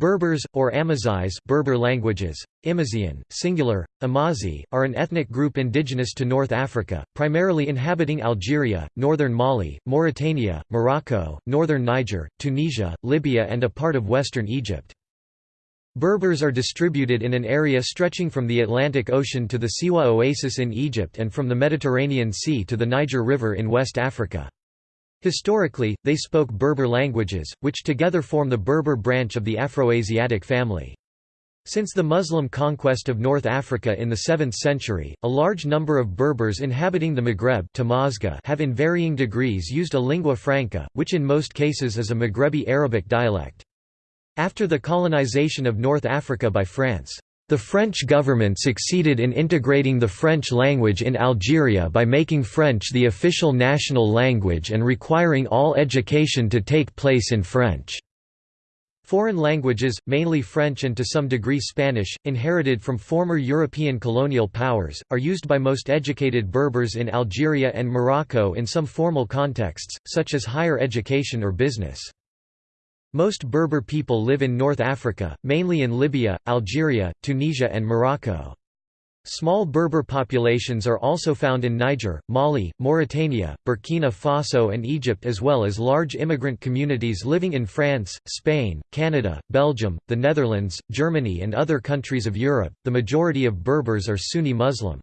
Berbers, or Amazigh Berber languages, Imazighen, singular, Amazi, are an ethnic group indigenous to North Africa, primarily inhabiting Algeria, northern Mali, Mauritania, Morocco, northern Niger, Tunisia, Libya and a part of western Egypt. Berbers are distributed in an area stretching from the Atlantic Ocean to the Siwa Oasis in Egypt and from the Mediterranean Sea to the Niger River in West Africa. Historically, they spoke Berber languages, which together form the Berber branch of the Afroasiatic family. Since the Muslim conquest of North Africa in the 7th century, a large number of Berbers inhabiting the Maghreb have in varying degrees used a lingua franca, which in most cases is a Maghrebi Arabic dialect. After the colonization of North Africa by France, the French government succeeded in integrating the French language in Algeria by making French the official national language and requiring all education to take place in French. Foreign languages, mainly French and to some degree Spanish, inherited from former European colonial powers, are used by most educated Berbers in Algeria and Morocco in some formal contexts, such as higher education or business. Most Berber people live in North Africa, mainly in Libya, Algeria, Tunisia and Morocco. Small Berber populations are also found in Niger, Mali, Mauritania, Burkina Faso and Egypt as well as large immigrant communities living in France, Spain, Canada, Belgium, the Netherlands, Germany and other countries of Europe. The majority of Berbers are Sunni Muslim.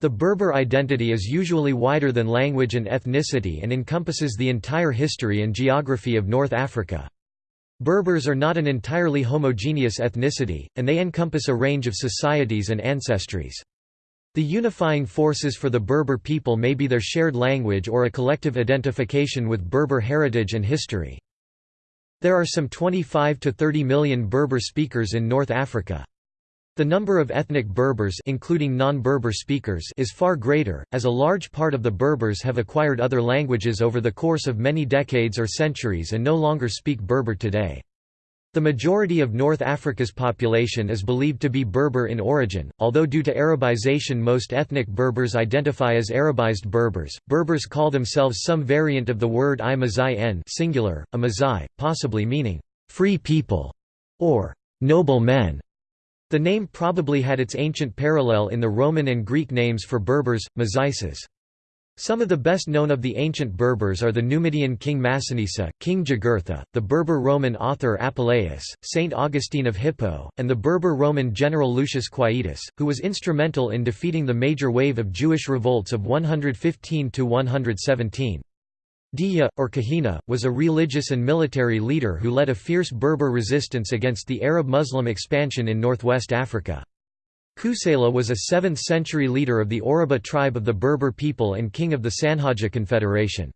The Berber identity is usually wider than language and ethnicity and encompasses the entire history and geography of North Africa. Berbers are not an entirely homogeneous ethnicity, and they encompass a range of societies and ancestries. The unifying forces for the Berber people may be their shared language or a collective identification with Berber heritage and history. There are some 25 to 30 million Berber speakers in North Africa. The number of ethnic Berbers including non-Berber speakers is far greater, as a large part of the Berbers have acquired other languages over the course of many decades or centuries and no longer speak Berber today. The majority of North Africa's population is believed to be Berber in origin, although due to Arabization most ethnic Berbers identify as Arabized Berbers. Berbers call themselves some variant of the word i singular, Amazai, possibly meaning, free people, or noble men. The name probably had its ancient parallel in the Roman and Greek names for Berbers, Mazices. Some of the best known of the ancient Berbers are the Numidian king Massinissa, King Jugurtha, the Berber Roman author Apuleius, Saint Augustine of Hippo, and the Berber Roman general Lucius Quietus, who was instrumental in defeating the major wave of Jewish revolts of 115–117. Dihya, or Kahina, was a religious and military leader who led a fierce Berber resistance against the Arab-Muslim expansion in northwest Africa. Kusela was a 7th-century leader of the Oruba tribe of the Berber people and king of the Sanhaja Confederation.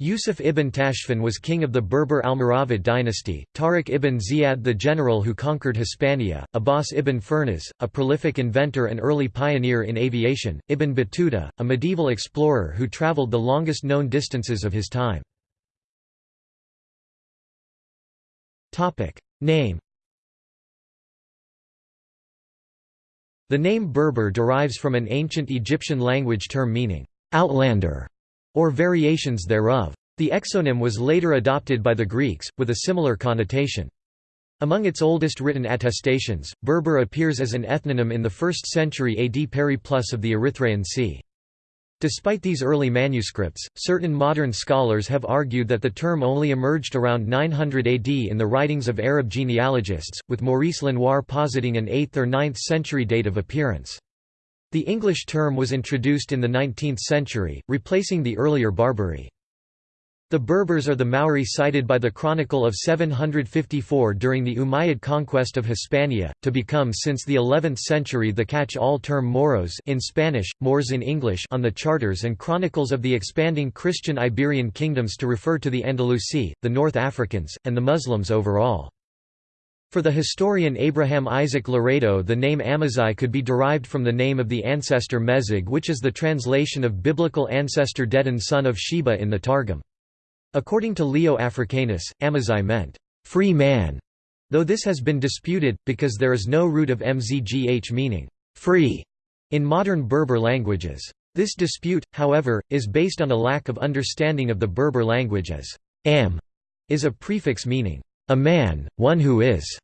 Yusuf ibn Tashfin was king of the Berber Almoravid dynasty, Tariq ibn Ziyad the general who conquered Hispania, Abbas ibn Firnas, a prolific inventor and early pioneer in aviation, Ibn Battuta, a medieval explorer who traveled the longest known distances of his time. Name The name Berber derives from an ancient Egyptian language term meaning, outlander or variations thereof. The exonym was later adopted by the Greeks, with a similar connotation. Among its oldest written attestations, Berber appears as an ethnonym in the 1st century AD Periplus of the Erythraean Sea. Despite these early manuscripts, certain modern scholars have argued that the term only emerged around 900 AD in the writings of Arab genealogists, with Maurice Lenoir positing an 8th or 9th century date of appearance. The English term was introduced in the 19th century, replacing the earlier Barbary. The Berbers are the Mauri cited by the Chronicle of 754 during the Umayyad conquest of Hispania, to become since the 11th century the catch-all term Moros in Spanish, Moors in English on the charters and chronicles of the expanding Christian Iberian kingdoms to refer to the Andalusi, the North Africans, and the Muslims overall. For the historian Abraham Isaac Laredo the name Amazigh could be derived from the name of the ancestor Mezig which is the translation of biblical ancestor Dedan son of Sheba in the Targum. According to Leo Africanus, Amazigh meant, "...free man", though this has been disputed, because there is no root of mzgh meaning, "...free", in modern Berber languages. This dispute, however, is based on a lack of understanding of the Berber language as am is a prefix meaning, a man, one who is,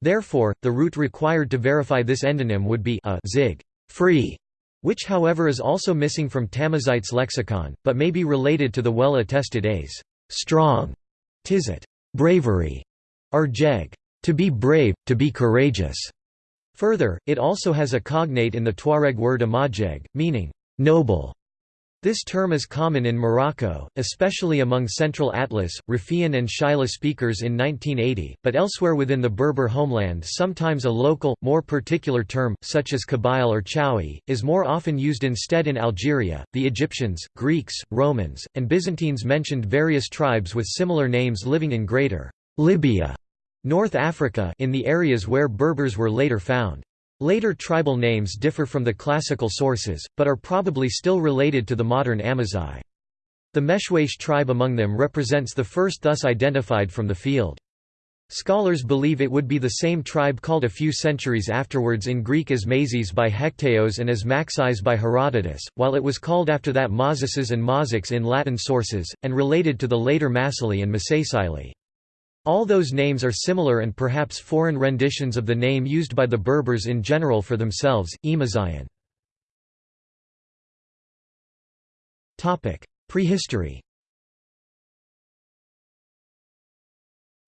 Therefore, the root required to verify this endonym would be a zig free, which however is also missing from Tamazights lexicon, but may be related to the well-attested a's strong, tizit bravery, or jeg to be brave, to be courageous. Further, it also has a cognate in the Tuareg word amajeg, meaning noble. This term is common in Morocco, especially among Central Atlas, Rifian and Shilha speakers in 1980, but elsewhere within the Berber homeland sometimes a local, more particular term, such as Kabyle or Chawi, is more often used instead in Algeria. The Egyptians, Greeks, Romans, and Byzantines mentioned various tribes with similar names living in Greater Libya, North Africa in the areas where Berbers were later found. Later tribal names differ from the classical sources, but are probably still related to the modern Amazigh. The Meshwesh tribe among them represents the first thus identified from the field. Scholars believe it would be the same tribe called a few centuries afterwards in Greek as Mazes by Hecataeus and as Maxis by Herodotus, while it was called after that Mazases and Mazics in Latin sources, and related to the later Massili and Masaesyli. All those names are similar and perhaps foreign renditions of the name used by the Berbers in general for themselves, Emazian. Prehistory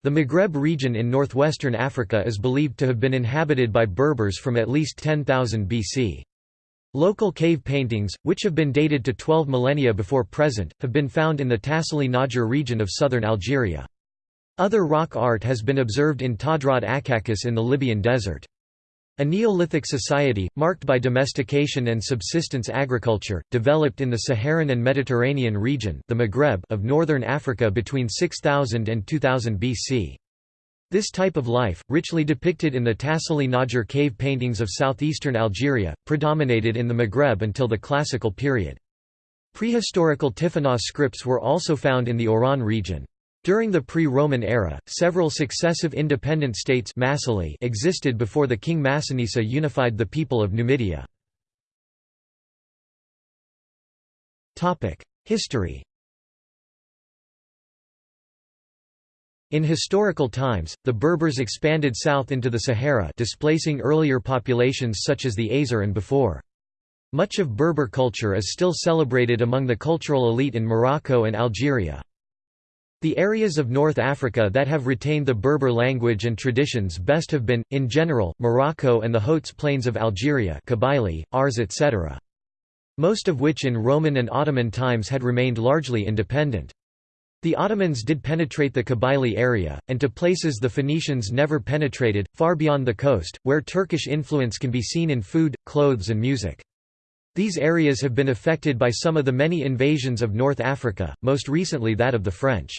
The Maghreb region in northwestern Africa is believed to have been inhabited by Berbers from at least 10,000 BC. Local cave paintings, which have been dated to 12 millennia before present, have been found in the Tassili n'Ajjer region of southern Algeria. Other rock art has been observed in Tadrart Acacus in the Libyan desert. A Neolithic society, marked by domestication and subsistence agriculture, developed in the Saharan and Mediterranean region the Maghreb of northern Africa between 6000 and 2000 BC. This type of life, richly depicted in the Tassili n'Ajjer cave paintings of southeastern Algeria, predominated in the Maghreb until the Classical period. Prehistorical Tifinagh scripts were also found in the Oran region. During the pre-Roman era, several successive independent states existed before the king Massinissa unified the people of Numidia. History In historical times, the Berbers expanded south into the Sahara displacing earlier populations such as the Azer and before. Much of Berber culture is still celebrated among the cultural elite in Morocco and Algeria. The areas of North Africa that have retained the Berber language and traditions best have been, in general, Morocco and the Hauts plains of Algeria Kabylie, Ars etc. Most of which in Roman and Ottoman times had remained largely independent. The Ottomans did penetrate the Kabylie area, and to places the Phoenicians never penetrated, far beyond the coast, where Turkish influence can be seen in food, clothes and music. These areas have been affected by some of the many invasions of North Africa, most recently that of the French.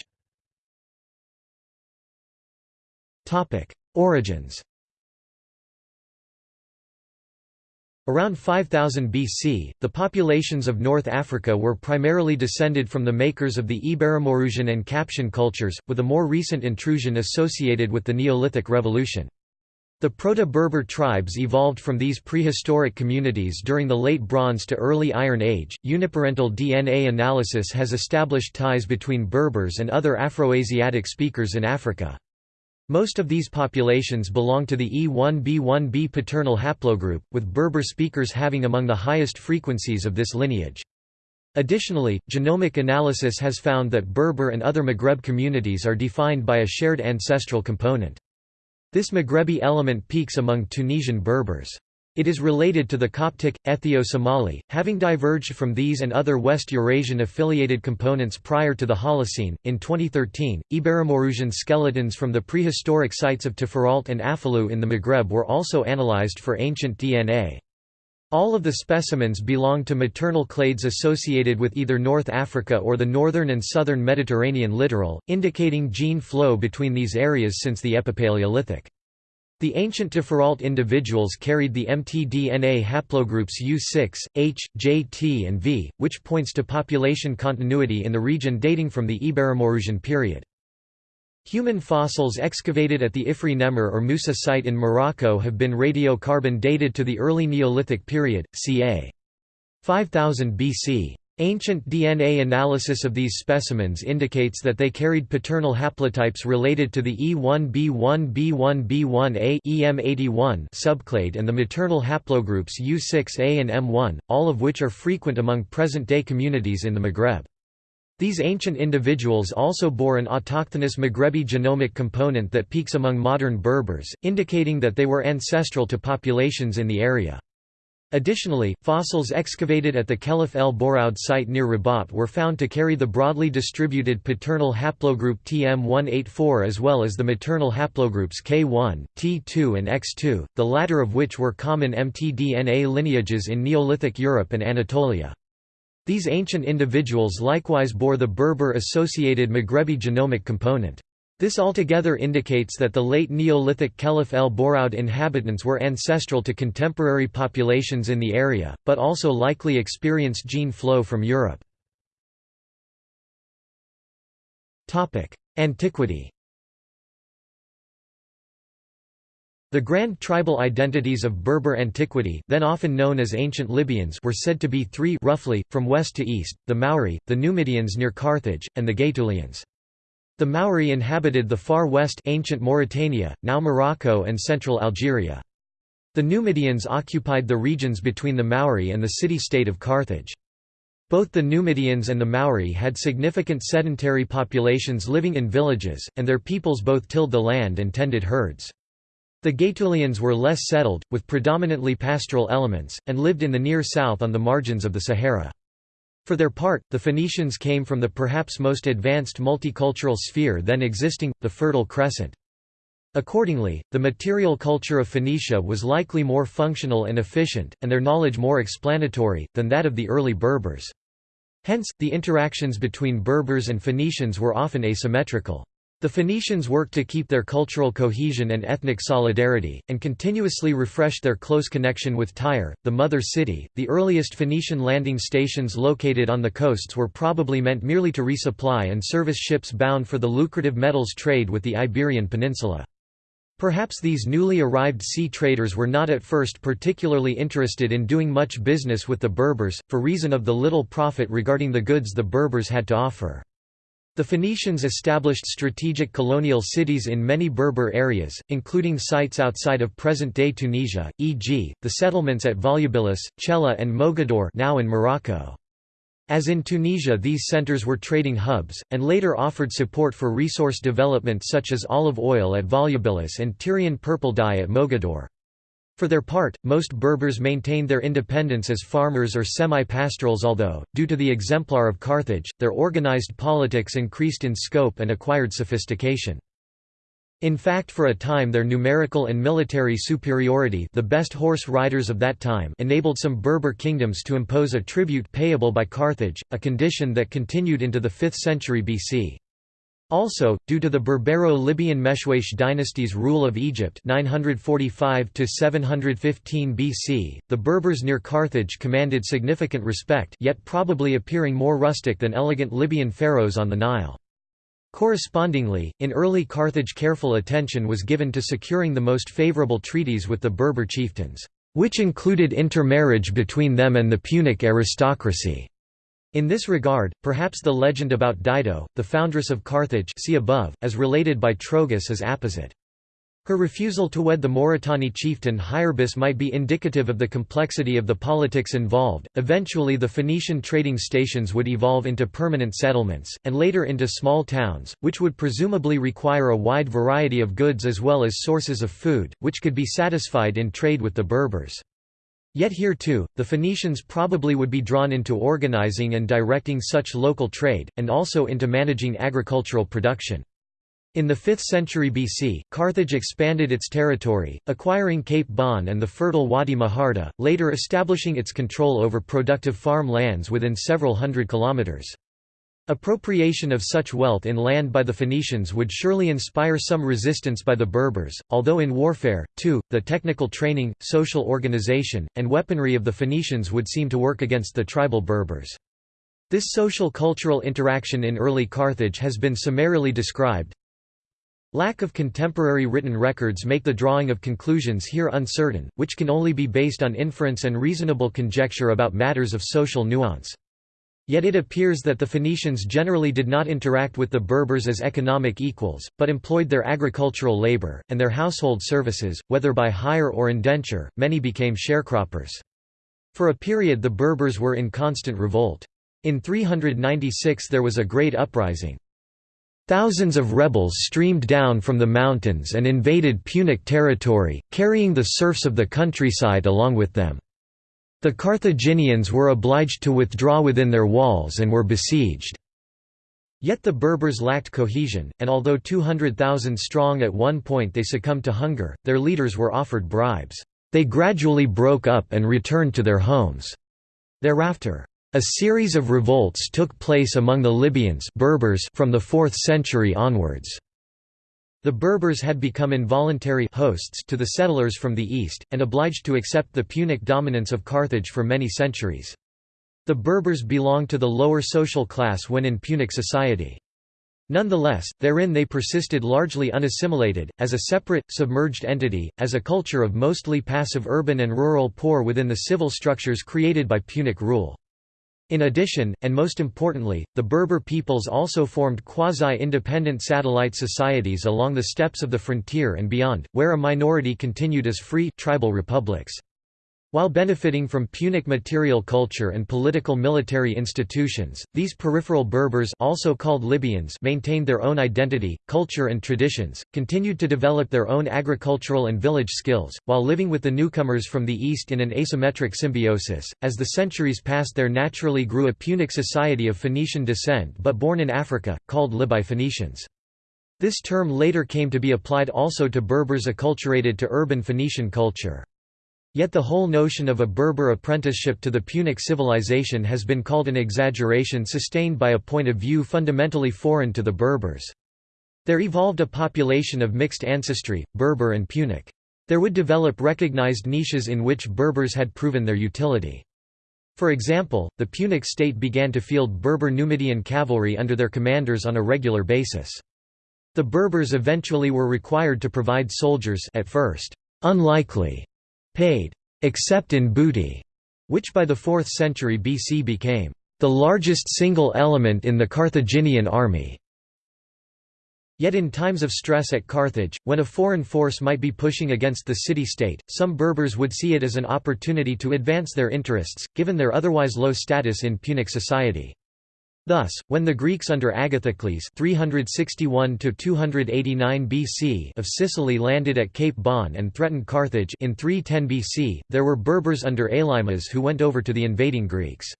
Origins Around 5000 BC, the populations of North Africa were primarily descended from the makers of the Iberomaurusian and Capsian cultures, with a more recent intrusion associated with the Neolithic Revolution. The Proto-Berber tribes evolved from these prehistoric communities during the Late Bronze to Early Iron Age. Uniparental DNA analysis has established ties between Berbers and other Afroasiatic speakers in Africa. Most of these populations belong to the E1b1b paternal haplogroup, with Berber speakers having among the highest frequencies of this lineage. Additionally, genomic analysis has found that Berber and other Maghreb communities are defined by a shared ancestral component. This Maghrebi element peaks among Tunisian Berbers. It is related to the Coptic, Ethio-Somali, having diverged from these and other West Eurasian affiliated components prior to the Holocene. In 2013, Iberomaurusian skeletons from the prehistoric sites of Taforalt and Afalou in the Maghreb were also analyzed for ancient DNA. All of the specimens belong to maternal clades associated with either North Africa or the northern and southern Mediterranean littoral, indicating gene flow between these areas since the Epipaleolithic. The ancient Taforalt individuals carried the mtDNA haplogroups U6, H, J, T and V, which points to population continuity in the region dating from the Iberomaurusian period. Human fossils excavated at the Ifri Nemr or Musa site in Morocco have been radiocarbon dated to the early Neolithic period, ca. 5000 BC. Ancient DNA analysis of these specimens indicates that they carried paternal haplotypes related to the E1b1b1b1a EM81 subclade and the maternal haplogroups U6a and M1, all of which are frequent among present-day communities in the Maghreb. These ancient individuals also bore an autochthonous Maghrebi genomic component that peaks among modern Berbers, indicating that they were ancestral to populations in the area. Additionally, fossils excavated at the Khelif el Bouraoud site near Rabat were found to carry the broadly distributed paternal haplogroup TM184 as well as the maternal haplogroups K1, T2 and X2, the latter of which were common mtDNA lineages in Neolithic Europe and Anatolia. These ancient individuals likewise bore the Berber-associated Maghrebi genomic component. This altogether indicates that the late Neolithic Khelif el Bouraoud inhabitants were ancestral to contemporary populations in the area, but also likely experienced gene flow from Europe. Antiquity The grand tribal identities of Berber antiquity then often known as ancient Libyans were said to be three roughly, from west to east, the Mauri, the Numidians near Carthage, and the Gaetulians. The Mauri inhabited the far west ancient Mauritania, now Morocco and central Algeria. The Numidians occupied the regions between the Mauri and the city-state of Carthage. Both the Numidians and the Mauri had significant sedentary populations living in villages, and their peoples both tilled the land and tended herds. The Gaetulians were less settled, with predominantly pastoral elements, and lived in the near south on the margins of the Sahara. For their part, the Phoenicians came from the perhaps most advanced multicultural sphere then existing, the Fertile Crescent. Accordingly, the material culture of Phoenicia was likely more functional and efficient, and their knowledge more explanatory, than that of the early Berbers. Hence, the interactions between Berbers and Phoenicians were often asymmetrical. The Phoenicians worked to keep their cultural cohesion and ethnic solidarity, and continuously refreshed their close connection with Tyre, the mother city. The earliest Phoenician landing stations located on the coasts were probably meant merely to resupply and service ships bound for the lucrative metals trade with the Iberian Peninsula. Perhaps these newly arrived sea traders were not at first particularly interested in doing much business with the Berbers, for reason of the little profit regarding the goods the Berbers had to offer. The Phoenicians established strategic colonial cities in many Berber areas, including sites outside of present-day Tunisia, e.g., the settlements at Volubilis, Chella and Mogador now in Morocco. As in Tunisia these centers were trading hubs, and later offered support for resource development such as olive oil at Volubilis and Tyrian purple dye at Mogador. For their part, most Berbers maintained their independence as farmers or semi-pastorals although, due to the exemplar of Carthage, their organized politics increased in scope and acquired sophistication. In fact for a time their numerical and military superiority the best horse riders of that time enabled some Berber kingdoms to impose a tribute payable by Carthage, a condition that continued into the 5th century BC. Also, due to the Berbero-Libyan Meshwesh dynasty's rule of Egypt 945 BC, the Berbers near Carthage commanded significant respect yet probably appearing more rustic than elegant Libyan pharaohs on the Nile. Correspondingly, in early Carthage careful attention was given to securing the most favorable treaties with the Berber chieftains, which included intermarriage between them and the Punic aristocracy. In this regard, perhaps the legend about Dido, the foundress of Carthage see above, as related by Trogus is apposite. Her refusal to wed the Mauritani chieftain Hyarbus might be indicative of the complexity of the politics involved. Eventually, the Phoenician trading stations would evolve into permanent settlements, and later into small towns, which would presumably require a wide variety of goods as well as sources of food, which could be satisfied in trade with the Berbers. Yet here too, the Phoenicians probably would be drawn into organizing and directing such local trade, and also into managing agricultural production. In the 5th century BC, Carthage expanded its territory, acquiring Cape Bon and the fertile Wadi Maharda, later establishing its control over productive farm lands within several hundred kilometers. Appropriation of such wealth in land by the Phoenicians would surely inspire some resistance by the Berbers, although in warfare, too, the technical training, social organization, and weaponry of the Phoenicians would seem to work against the tribal Berbers. This social cultural interaction in early Carthage has been summarily described. Lack of contemporary written records make the drawing of conclusions here uncertain, which can only be based on inference and reasonable conjecture about matters of social nuance. Yet it appears that the Phoenicians generally did not interact with the Berbers as economic equals, but employed their agricultural labor, and their household services, whether by hire or indenture, many became sharecroppers. For a period the Berbers were in constant revolt. In 396 there was a great uprising. Thousands of rebels streamed down from the mountains and invaded Punic territory, carrying the serfs of the countryside along with them. The Carthaginians were obliged to withdraw within their walls and were besieged. Yet the Berbers lacked cohesion, and although 200,000 strong at one point they succumbed to hunger, their leaders were offered bribes. They gradually broke up and returned to their homes. Thereafter, a series of revolts took place among the Libyans Berbers from the 4th century onwards. The Berbers had become involuntary hosts to the settlers from the east, and obliged to accept the Punic dominance of Carthage for many centuries. The Berbers belonged to the lower social class when in Punic society. Nonetheless, therein they persisted largely unassimilated, as a separate, submerged entity, as a culture of mostly passive urban and rural poor within the civil structures created by Punic rule. In addition, and most importantly, the Berber peoples also formed quasi-independent satellite societies along the steppes of the frontier and beyond, where a minority continued as free, tribal republics. While benefiting from Punic material culture and political military institutions, these peripheral Berbers also called Libyans maintained their own identity, culture and traditions, continued to develop their own agricultural and village skills, while living with the newcomers from the east in an asymmetric symbiosis. As the centuries passed there naturally grew a Punic society of Phoenician descent but born in Africa, called Libyphoenicians. Phoenicians. This term later came to be applied also to Berbers acculturated to urban Phoenician culture. Yet the whole notion of a Berber apprenticeship to the Punic civilization has been called an exaggeration sustained by a point of view fundamentally foreign to the Berbers. There evolved a population of mixed ancestry, Berber and Punic. There would develop recognized niches in which Berbers had proven their utility. For example, the Punic state began to field Berber Numidian cavalry under their commanders on a regular basis. The Berbers eventually were required to provide soldiers at first, unlikely paid, except in booty, which by the 4th century BC became the largest single element in the Carthaginian army. Yet in times of stress at Carthage, when a foreign force might be pushing against the city-state, some Berbers would see it as an opportunity to advance their interests, given their otherwise low status in Punic society. Thus, when the Greeks under Agathocles 361 BC of Sicily landed at Cape Bon and threatened Carthage in 310 BC, there were Berbers under Elymas who went over to the invading Greeks.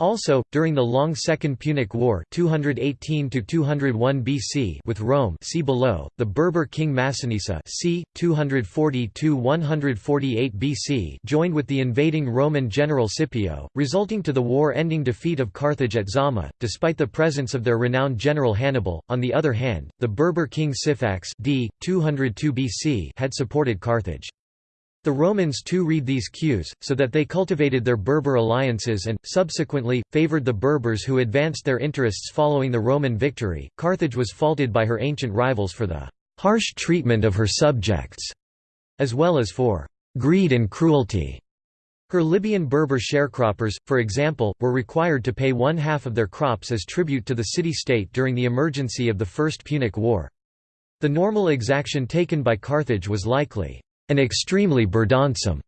Also, during the long Second Punic War 218 BC with Rome see below, the Berber king Massinissa c. 240–148 BC joined with the invading Roman general Scipio, resulting to the war-ending defeat of Carthage at Zama, despite the presence of their renowned general Hannibal. On the other hand, the Berber king Syphax d. 202 BC had supported Carthage. The Romans too read these cues, so that they cultivated their Berber alliances and, subsequently, favored the Berbers who advanced their interests following the Roman victory. Carthage was faulted by her ancient rivals for the harsh treatment of her subjects, as well as for greed and cruelty. Her Libyan Berber sharecroppers, for example, were required to pay one half of their crops as tribute to the city-state during the emergency of the First Punic War. The normal exaction taken by Carthage was likely an extremely burdensome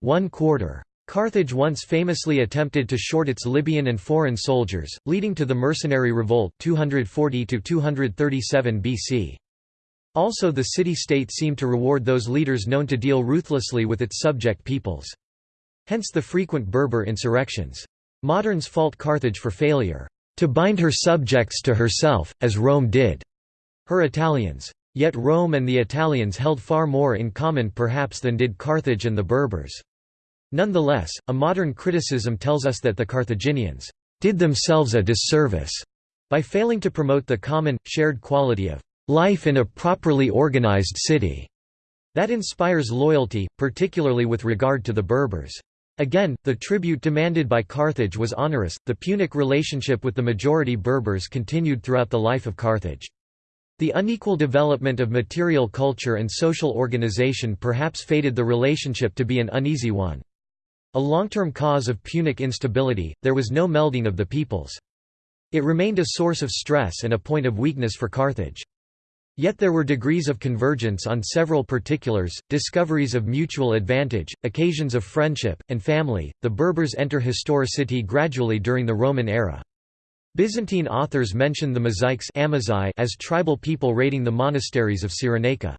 one quarter. Carthage once famously attempted to short its Libyan and foreign soldiers, leading to the mercenary revolt 240 237 BC. Also the city-state seemed to reward those leaders known to deal ruthlessly with its subject peoples. Hence the frequent Berber insurrections. Moderns fault Carthage for failure to bind her subjects to herself, as Rome did her Italians. Yet Rome and the Italians held far more in common perhaps than did Carthage and the Berbers. Nonetheless, a modern criticism tells us that the Carthaginians did themselves a disservice by failing to promote the common, shared quality of life in a properly organized city that inspires loyalty, particularly with regard to the Berbers. Again, the tribute demanded by Carthage was onerous. The Punic relationship with the majority Berbers continued throughout the life of Carthage. The unequal development of material culture and social organization perhaps fated the relationship to be an uneasy one. A long-term cause of Punic instability, there was no melding of the peoples. It remained a source of stress and a point of weakness for Carthage. Yet there were degrees of convergence on several particulars, discoveries of mutual advantage, occasions of friendship, and family. The Berbers enter historicity gradually during the Roman era. Byzantine authors mention the Mozaics as tribal people raiding the monasteries of Cyrenaica.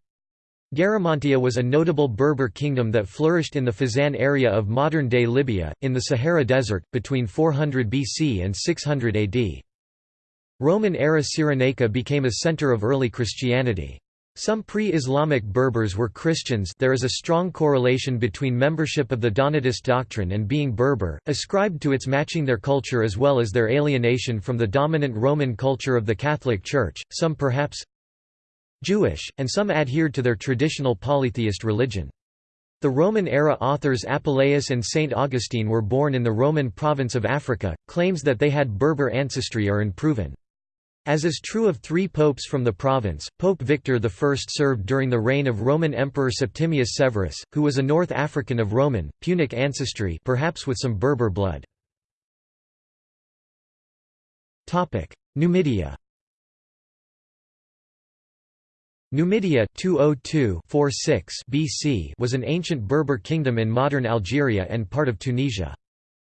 Garamantia was a notable Berber kingdom that flourished in the Fezzan area of modern-day Libya, in the Sahara Desert, between 400 BC and 600 AD. Roman-era Cyrenaica became a center of early Christianity. Some pre-Islamic Berbers were Christians there is a strong correlation between membership of the Donatist doctrine and being Berber, ascribed to its matching their culture as well as their alienation from the dominant Roman culture of the Catholic Church, some perhaps Jewish, and some adhered to their traditional polytheist religion. The Roman-era authors Apuleius and Saint Augustine were born in the Roman province of Africa, claims that they had Berber ancestry are unproven. As is true of three popes from the province, Pope Victor I served during the reign of Roman Emperor Septimius Severus, who was a North African of Roman, Punic ancestry perhaps with some Berber blood. Numidia Numidia 202 BC was an ancient Berber kingdom in modern Algeria and part of Tunisia.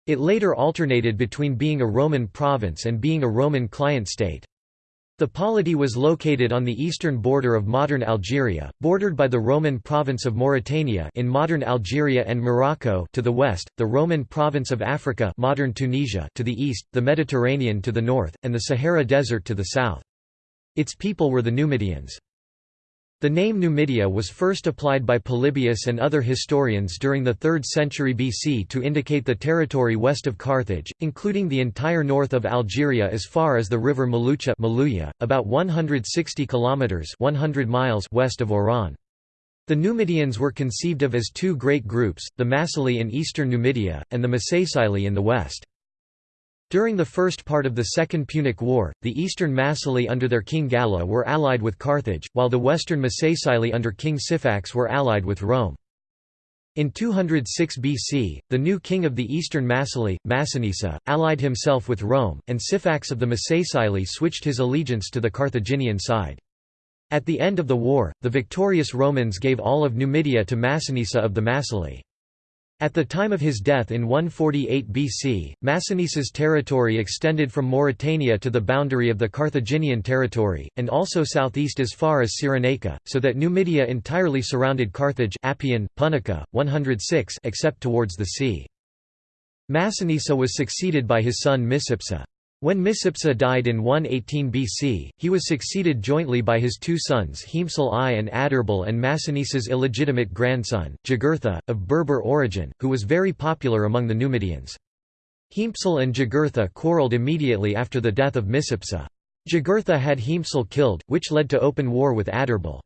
It later alternated between being a Roman province and being a Roman client state. The polity was located on the eastern border of modern Algeria, bordered by the Roman province of Mauritania in modern Algeria and Morocco to the west, the Roman province of Africa modern Tunisia to the east, the Mediterranean to the north, and the Sahara Desert to the south. Its people were the Numidians. The name Numidia was first applied by Polybius and other historians during the 3rd century BC to indicate the territory west of Carthage, including the entire north of Algeria as far as the river Mulucha about 160 kilometers 100 miles west of Oran. The Numidians were conceived of as two great groups, the Massili in eastern Numidia, and the Masaesyli in the west. During the first part of the Second Punic War, the eastern Massili under their king Gala were allied with Carthage, while the western Masaesyli under king Syphax were allied with Rome. In 206 BC, the new king of the eastern Massili, Massinissa, allied himself with Rome, and Syphax of the Masaesyli switched his allegiance to the Carthaginian side. At the end of the war, the victorious Romans gave all of Numidia to Massinissa of the Massili. At the time of his death in 148 BC, Massinissa's territory extended from Mauritania to the boundary of the Carthaginian territory, and also southeast as far as Cyrenaica, so that Numidia entirely surrounded Carthage Appian, Punica, 106 except towards the sea. Massinissa was succeeded by his son Micipsa. When Micipsa died in 118 BC, he was succeeded jointly by his two sons Hiempsal I and Adherbal and Massinissa's illegitimate grandson, Jugurtha, of Berber origin, who was very popular among the Numidians. Hiempsal and Jugurtha quarrelled immediately after the death of Micipsa. Jugurtha had Hiempsal killed, which led to open war with Adherbal.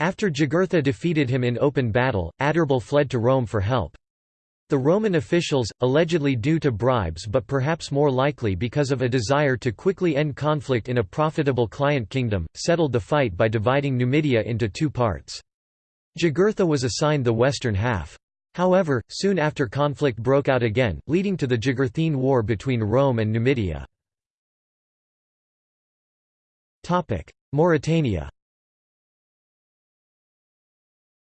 After Jugurtha defeated him in open battle, Adherbal fled to Rome for help. The Roman officials, allegedly due to bribes but perhaps more likely because of a desire to quickly end conflict in a profitable client kingdom, settled the fight by dividing Numidia into two parts. Jugurtha was assigned the western half. However, soon after conflict broke out again, leading to the Jugurthine War between Rome and Numidia. Mauritania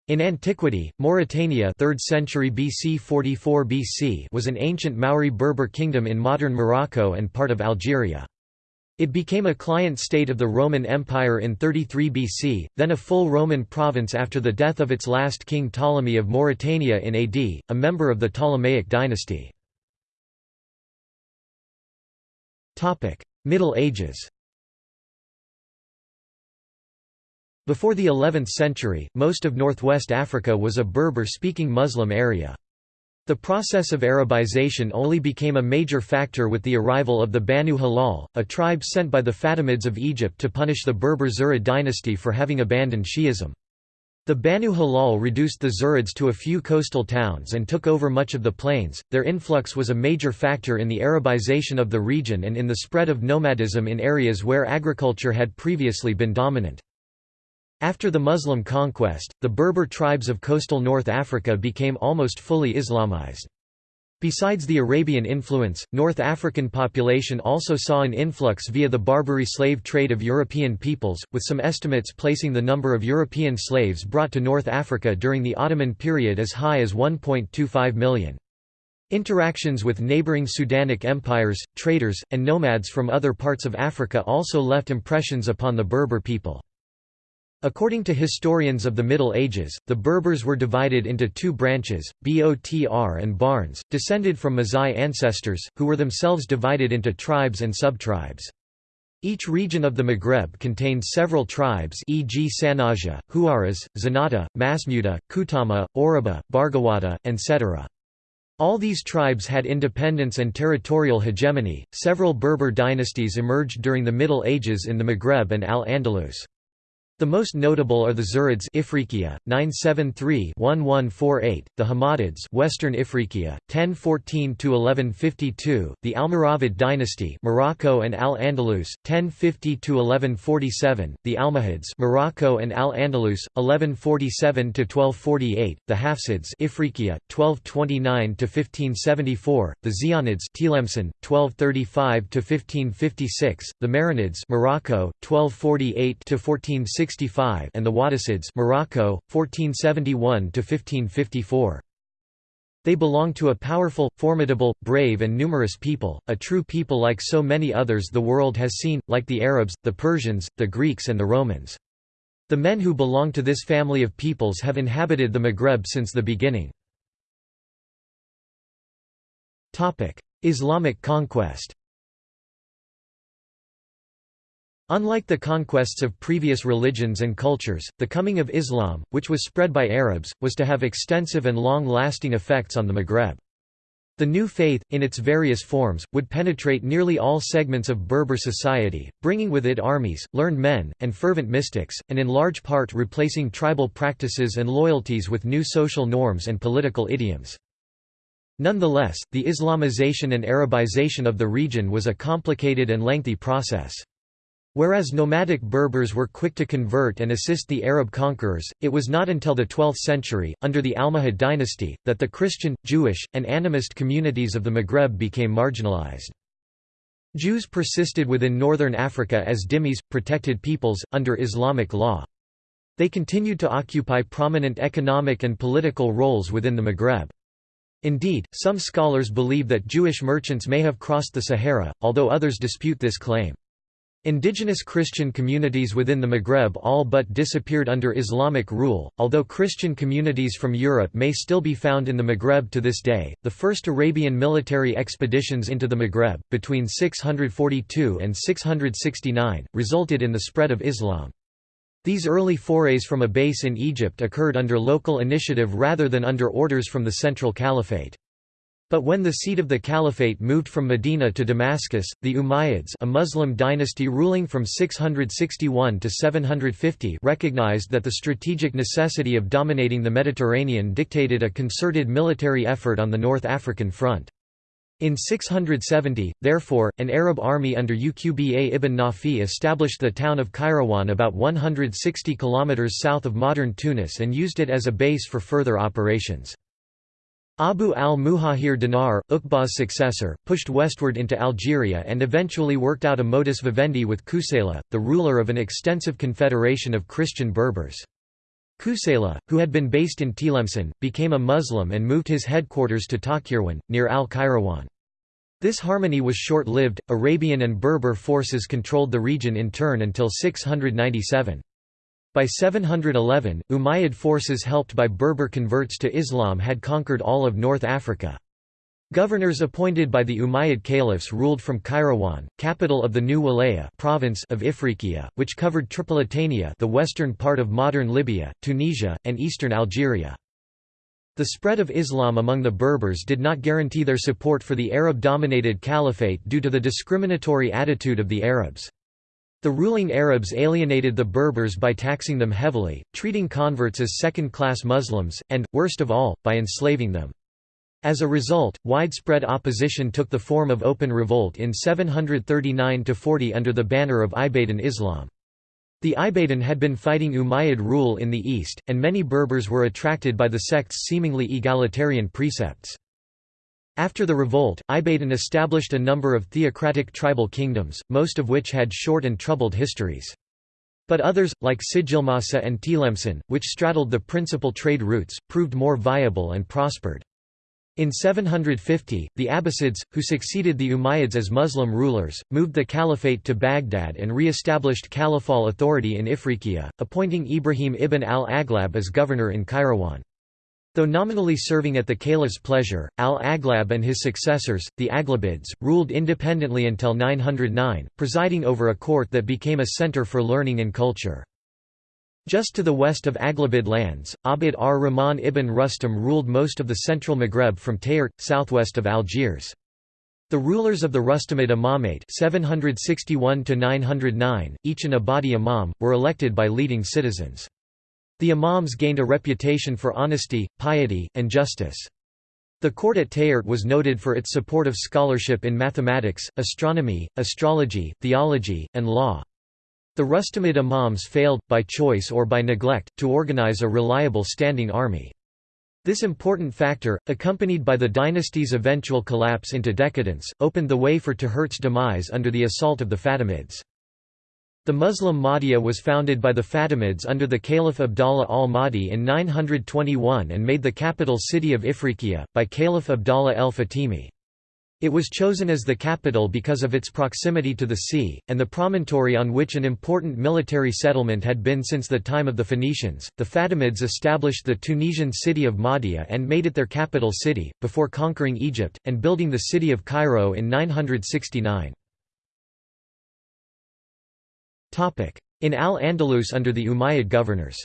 In antiquity, Mauritania 3rd century BC 44 BC was an ancient Mauri Berber kingdom in modern Morocco and part of Algeria. It became a client state of the Roman Empire in 33 BC, then a full Roman province after the death of its last king Ptolemy of Mauritania in AD, a member of the Ptolemaic dynasty. Middle Ages Before the 11th century, most of northwest Africa was a Berber-speaking Muslim area. The process of Arabization only became a major factor with the arrival of the Banu Hilal, a tribe sent by the Fatimids of Egypt to punish the Berber Zirid dynasty for having abandoned Shi'ism. The Banu Hilal reduced the Zirids to a few coastal towns and took over much of the plains. Their influx was a major factor in the Arabization of the region and in the spread of nomadism in areas where agriculture had previously been dominant. After the Muslim conquest, the Berber tribes of coastal North Africa became almost fully Islamized. Besides the Arabian influence, North African population also saw an influx via the Barbary slave trade of European peoples, with some estimates placing the number of European slaves brought to North Africa during the Ottoman period as high as 1.25 million. Interactions with neighboring Sudanic empires, traders, and nomads from other parts of Africa also left impressions upon the Berber people. According to historians of the Middle Ages, the Berbers were divided into two branches, Botr and Barnes, descended from Mazai ancestors, who were themselves divided into tribes and subtribes. Each region of the Maghreb contained several tribes e.g. Sanhaja, Huaraz, Zenata, Masmuda, Kutama, Oruba, Barghawata, etc. All these tribes had independence and territorial hegemony. Several Berber dynasties emerged during the Middle Ages in the Maghreb and Al-Andalus. The most notable are the Zirids Ifriqiya, 973-1148, the Hammadids Western Ifriqiya, 1014–1152, the Almoravid dynasty Morocco and Al-Andalus, 1050–1147, the Almohads Morocco and Al-Andalus, 1147–1248, the Hafsids Ifriqiya, 1229–1574, the Zayyanids Tlemcen, 1235–1556, the Marinids Morocco, 1248–1460 and the Wattasids Morocco 1471 to 1554 they belong to a powerful, formidable, brave and numerous people, a true people like so many others the world has seen, like the Arabs, the Persians, the Greeks and the Romans. The men who belong to this family of peoples have inhabited the Maghreb since the beginning. Islamic conquest Unlike the conquests of previous religions and cultures, the coming of Islam, which was spread by Arabs, was to have extensive and long-lasting effects on the Maghreb. The new faith, in its various forms, would penetrate nearly all segments of Berber society, bringing with it armies, learned men, and fervent mystics, and in large part replacing tribal practices and loyalties with new social norms and political idioms. Nonetheless, the Islamization and Arabization of the region was a complicated and lengthy process. Whereas nomadic Berbers were quick to convert and assist the Arab conquerors, it was not until the 12th century, under the Almohad dynasty, that the Christian, Jewish, and animist communities of the Maghreb became marginalized. Jews persisted within northern Africa as dhimmis, protected peoples, under Islamic law. They continued to occupy prominent economic and political roles within the Maghreb. Indeed, some scholars believe that Jewish merchants may have crossed the Sahara, although others dispute this claim. Indigenous Christian communities within the Maghreb all but disappeared under Islamic rule, although Christian communities from Europe may still be found in the Maghreb to this day. The first Arabian military expeditions into the Maghreb, between 642 and 669, resulted in the spread of Islam. These early forays from a base in Egypt occurred under local initiative rather than under orders from the Central Caliphate. But when the seat of the caliphate moved from Medina to Damascus, the Umayyads a Muslim dynasty ruling from 661 to 750 recognized that the strategic necessity of dominating the Mediterranean dictated a concerted military effort on the North African front. In 670, therefore, an Arab army under Uqba ibn Nafi established the town of Kairouan about 160 km south of modern Tunis and used it as a base for further operations. Abu al-Muhajir Dinar, Uqba's successor, pushed westward into Algeria and eventually worked out a modus vivendi with Kusayla, the ruler of an extensive confederation of Christian Berbers. Kusayla, who had been based in Tlemcen, became a Muslim and moved his headquarters to Takirwan, near al-Kairouan. This harmony was short-lived, Arabian and Berber forces controlled the region in turn until 697. By 711, Umayyad forces helped by Berber converts to Islam had conquered all of North Africa. Governors appointed by the Umayyad caliphs ruled from Kairouan, capital of the new Walaya province of Ifriqiya, which covered Tripolitania the western part of modern Libya, Tunisia, and eastern Algeria. The spread of Islam among the Berbers did not guarantee their support for the Arab-dominated caliphate due to the discriminatory attitude of the Arabs. The ruling Arabs alienated the Berbers by taxing them heavily, treating converts as second-class Muslims, and, worst of all, by enslaving them. As a result, widespread opposition took the form of open revolt in 739–40 under the banner of Ibadan Islam. The Ibadan had been fighting Umayyad rule in the east, and many Berbers were attracted by the sect's seemingly egalitarian precepts. After the revolt, Ibadan established a number of theocratic tribal kingdoms, most of which had short and troubled histories. But others, like Sijilmasa and Tlemcen, which straddled the principal trade routes, proved more viable and prospered. In 750, the Abbasids, who succeeded the Umayyads as Muslim rulers, moved the caliphate to Baghdad and re-established caliphal authority in Ifriqiya, appointing Ibrahim ibn al-Aghlab as governor in Kairouan. Though nominally serving at the caliph's pleasure, al-Aghlab and his successors, the Aghlabids, ruled independently until 909, presiding over a court that became a center for learning and culture. Just to the west of Aghlabid lands, Abd ar-Rahman ibn Rustam ruled most of the central Maghreb from Tahert, southwest of Algiers. The rulers of the Rustamid Imamate 761 each an Ibadi imam, were elected by leading citizens. The imams gained a reputation for honesty, piety, and justice. The court at Tahert was noted for its support of scholarship in mathematics, astronomy, astrology, theology, and law. The Rustamid imams failed, by choice or by neglect, to organize a reliable standing army. This important factor, accompanied by the dynasty's eventual collapse into decadence, opened the way for Tahert's demise under the assault of the Fatimids. The Muslim Mahdiya was founded by the Fatimids under the Caliph Abdallah al-Mahdi in 921 and made the capital city of Ifriqiya, by Caliph Abdallah el-Fatimi. It was chosen as the capital because of its proximity to the sea, and the promontory on which an important military settlement had been since the time of the Phoenicians. The Fatimids established the Tunisian city of Mahdia and made it their capital city, before conquering Egypt, and building the city of Cairo in 969. In Al-Andalus under the Umayyad governors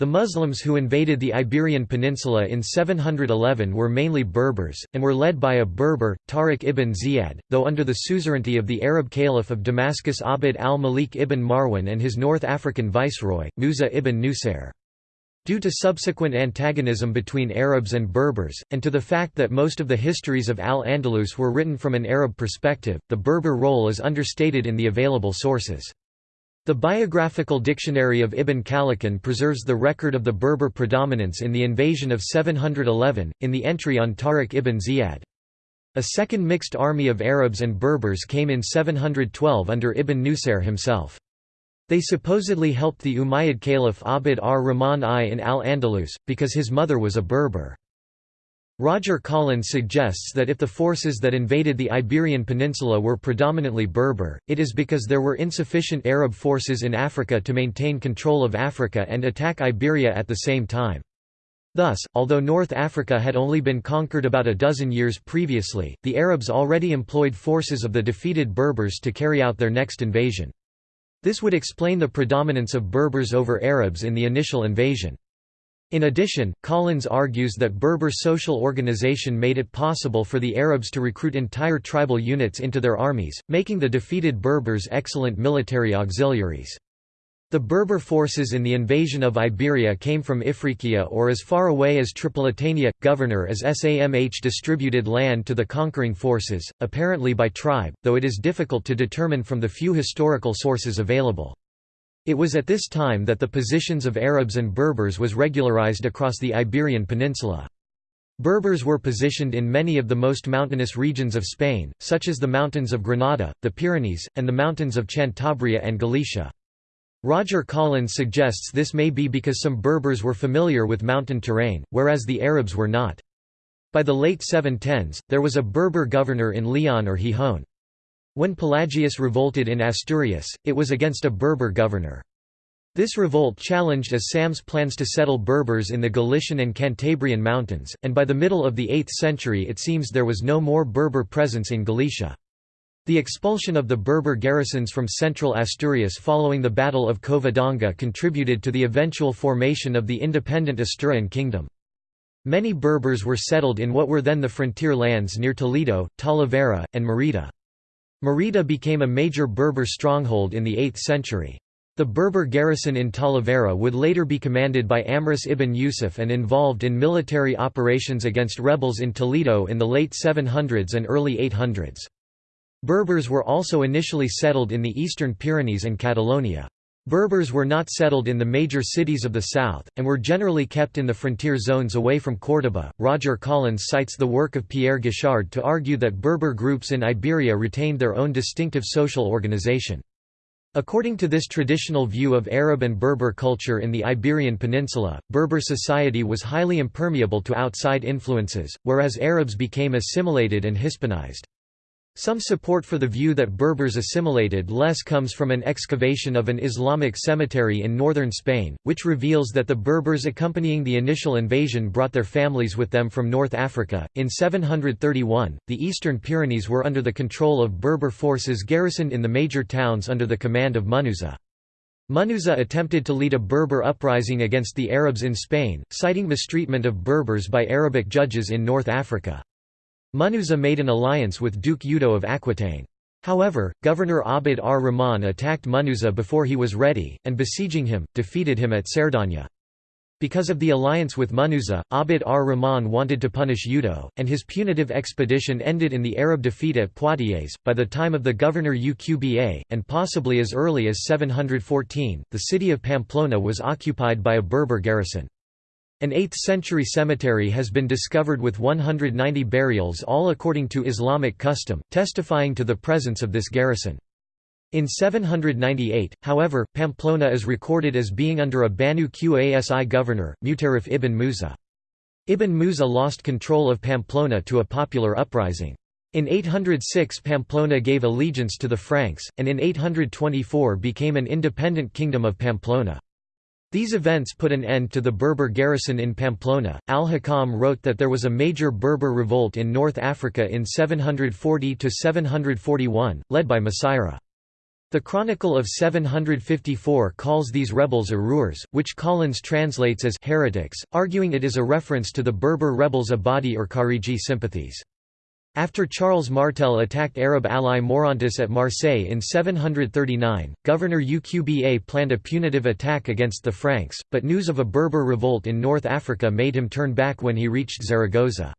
The Muslims who invaded the Iberian Peninsula in 711 were mainly Berbers, and were led by a Berber, Tariq ibn Ziyad, though under the suzerainty of the Arab Caliph of Damascus Abd al-Malik ibn Marwan and his North African viceroy, Musa ibn Nusair. Due to subsequent antagonism between Arabs and Berbers, and to the fact that most of the histories of Al-Andalus were written from an Arab perspective, the Berber role is understated in the available sources. The Biographical Dictionary of Ibn Khallikan preserves the record of the Berber predominance in the invasion of 711, in the entry on Tariq ibn Ziyad. A second mixed army of Arabs and Berbers came in 712 under Ibn Nusair himself. They supposedly helped the Umayyad Caliph Abd ar-Rahman I in al-Andalus, because his mother was a Berber. Roger Collins suggests that if the forces that invaded the Iberian Peninsula were predominantly Berber, it is because there were insufficient Arab forces in Africa to maintain control of Africa and attack Iberia at the same time. Thus, although North Africa had only been conquered about a dozen years previously, the Arabs already employed forces of the defeated Berbers to carry out their next invasion. This would explain the predominance of Berbers over Arabs in the initial invasion. In addition, Collins argues that Berber social organization made it possible for the Arabs to recruit entire tribal units into their armies, making the defeated Berbers excellent military auxiliaries. The Berber forces in the invasion of Iberia came from Ifriqiya or as far away as Tripolitania, governor as Samh distributed land to the conquering forces, apparently by tribe, though it is difficult to determine from the few historical sources available. It was at this time that the positions of Arabs and Berbers was regularized across the Iberian Peninsula. Berbers were positioned in many of the most mountainous regions of Spain, such as the mountains of Granada, the Pyrenees, and the mountains of Cantabria and Galicia. Roger Collins suggests this may be because some Berbers were familiar with mountain terrain, whereas the Arabs were not. By the late 710s, there was a Berber governor in Leon or Gijón. When Pelagius revolted in Asturias, it was against a Berber governor. This revolt challenged Assam's plans to settle Berbers in the Galician and Cantabrian mountains, and by the middle of the 8th century it seems there was no more Berber presence in Galicia. The expulsion of the Berber garrisons from central Asturias following the Battle of Covadonga contributed to the eventual formation of the independent Asturian kingdom. Many Berbers were settled in what were then the frontier lands near Toledo, Talavera, and Merida. Merida became a major Berber stronghold in the 8th century. The Berber garrison in Talavera would later be commanded by Amrus ibn Yusuf and involved in military operations against rebels in Toledo in the late 700s and early 800s. Berbers were also initially settled in the eastern Pyrenees and Catalonia. Berbers were not settled in the major cities of the south, and were generally kept in the frontier zones away from Córdoba. Roger Collins cites the work of Pierre Guichard to argue that Berber groups in Iberia retained their own distinctive social organization. According to this traditional view of Arab and Berber culture in the Iberian Peninsula, Berber society was highly impermeable to outside influences, whereas Arabs became assimilated and Hispanized. Some support for the view that Berbers assimilated less comes from an excavation of an Islamic cemetery in northern Spain, which reveals that the Berbers accompanying the initial invasion brought their families with them from North Africa. In 731, the eastern Pyrenees were under the control of Berber forces garrisoned in the major towns under the command of Munuza. Munuza attempted to lead a Berber uprising against the Arabs in Spain, citing mistreatment of Berbers by Arabic judges in North Africa. Munuza made an alliance with Duke Udo of Aquitaine. However, Governor Abd ar-Rahman attacked Munuza before he was ready, and besieging him, defeated him at Cerdaña. Because of the alliance with Munuza, Abd ar-Rahman wanted to punish Udo, and his punitive expedition ended in the Arab defeat at Poitiers. By the time of the governor Uqba, and possibly as early as 714, the city of Pamplona was occupied by a Berber garrison. An 8th-century cemetery has been discovered with 190 burials all according to Islamic custom, testifying to the presence of this garrison. In 798, however, Pamplona is recorded as being under a Banu Qasi governor, Mutarif ibn Musa. Ibn Musa lost control of Pamplona to a popular uprising. In 806 Pamplona gave allegiance to the Franks, and in 824 became an independent kingdom of Pamplona. These events put an end to the Berber garrison in Pamplona. Al-Hakam wrote that there was a major Berber revolt in North Africa in 740–741, led by Masira. The Chronicle of 754 calls these rebels Arurs, which Collins translates as heretics, arguing it is a reference to the Berber rebels Ibadi or Khariji sympathies. After Charles Martel attacked Arab ally Maurontus at Marseille in 739, Governor Uqba planned a punitive attack against the Franks, but news of a Berber revolt in North Africa made him turn back when he reached Zaragoza.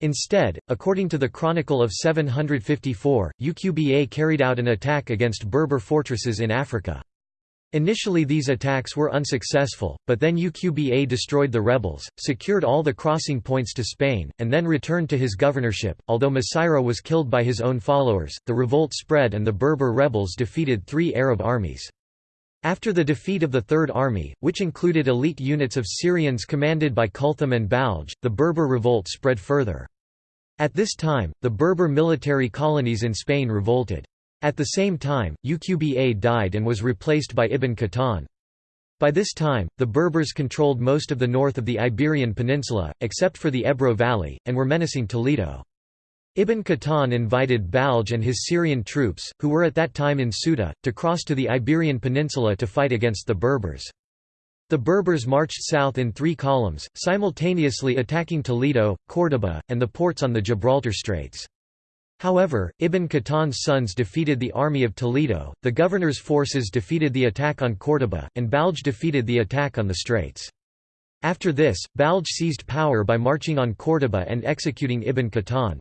Instead, according to the Chronicle of 754, Uqba carried out an attack against Berber fortresses in Africa. Initially these attacks were unsuccessful, but then Uqba destroyed the rebels, secured all the crossing points to Spain, and then returned to his governorship. Although Masira was killed by his own followers, the revolt spread and the Berber rebels defeated three Arab armies. After the defeat of the Third Army, which included elite units of Syrians commanded by Kulthum and Balj, the Berber revolt spread further. At this time, the Berber military colonies in Spain revolted. At the same time, Uqba died and was replaced by Ibn Qahtan. By this time, the Berbers controlled most of the north of the Iberian Peninsula, except for the Ebro Valley, and were menacing Toledo. Ibn Qahtan invited Balj and his Syrian troops, who were at that time in Ceuta, to cross to the Iberian Peninsula to fight against the Berbers. The Berbers marched south in three columns, simultaneously attacking Toledo, Córdoba, and the ports on the Gibraltar Straits. However, Ibn Qahtan's sons defeated the army of Toledo, the governor's forces defeated the attack on Córdoba, and Balj defeated the attack on the Straits. After this, Balj seized power by marching on Córdoba and executing Ibn Qahtan.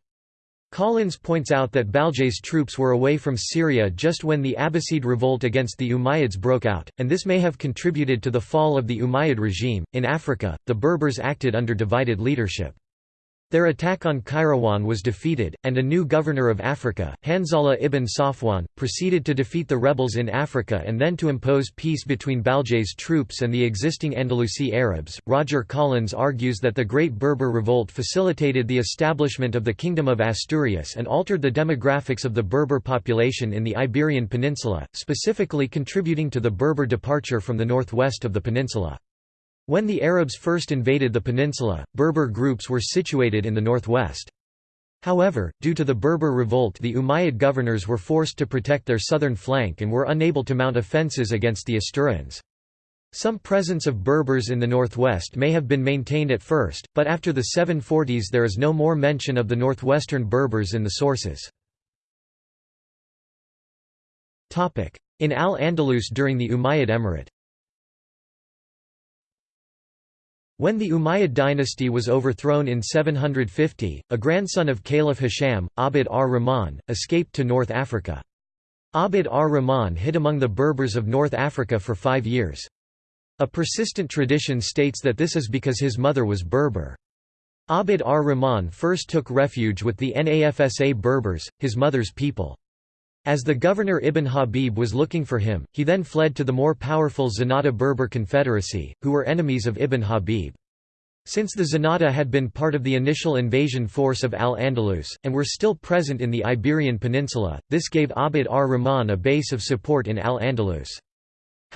Collins points out that Balj's troops were away from Syria just when the Abbasid revolt against the Umayyads broke out, and this may have contributed to the fall of the Umayyad regime. In Africa, the Berbers acted under divided leadership. Their attack on Kairouan was defeated, and a new governor of Africa, Hanzala ibn Safwan, proceeded to defeat the rebels in Africa and then to impose peace between Balj's troops and the existing Andalusi Arabs. Roger Collins argues that the Great Berber Revolt facilitated the establishment of the Kingdom of Asturias and altered the demographics of the Berber population in the Iberian Peninsula, specifically contributing to the Berber departure from the northwest of the peninsula. When the Arabs first invaded the peninsula, Berber groups were situated in the northwest. However, due to the Berber revolt the Umayyad governors were forced to protect their southern flank and were unable to mount offences against the Asturians. Some presence of Berbers in the northwest may have been maintained at first, but after the 740s there is no more mention of the northwestern Berbers in the sources. In Al-Andalus during the Umayyad Emirate When the Umayyad dynasty was overthrown in 750, a grandson of Caliph Hisham, Abd ar-Rahman, escaped to North Africa. Abd ar-Rahman hid among the Berbers of North Africa for five years. A persistent tradition states that this is because his mother was Berber. Abd ar-Rahman first took refuge with the Nafsa Berbers, his mother's people. As the governor Ibn Habib was looking for him, he then fled to the more powerful Zenata Berber Confederacy, who were enemies of Ibn Habib. Since the Zenata had been part of the initial invasion force of Al-Andalus, and were still present in the Iberian Peninsula, this gave Abd ar-Rahman a base of support in Al-Andalus.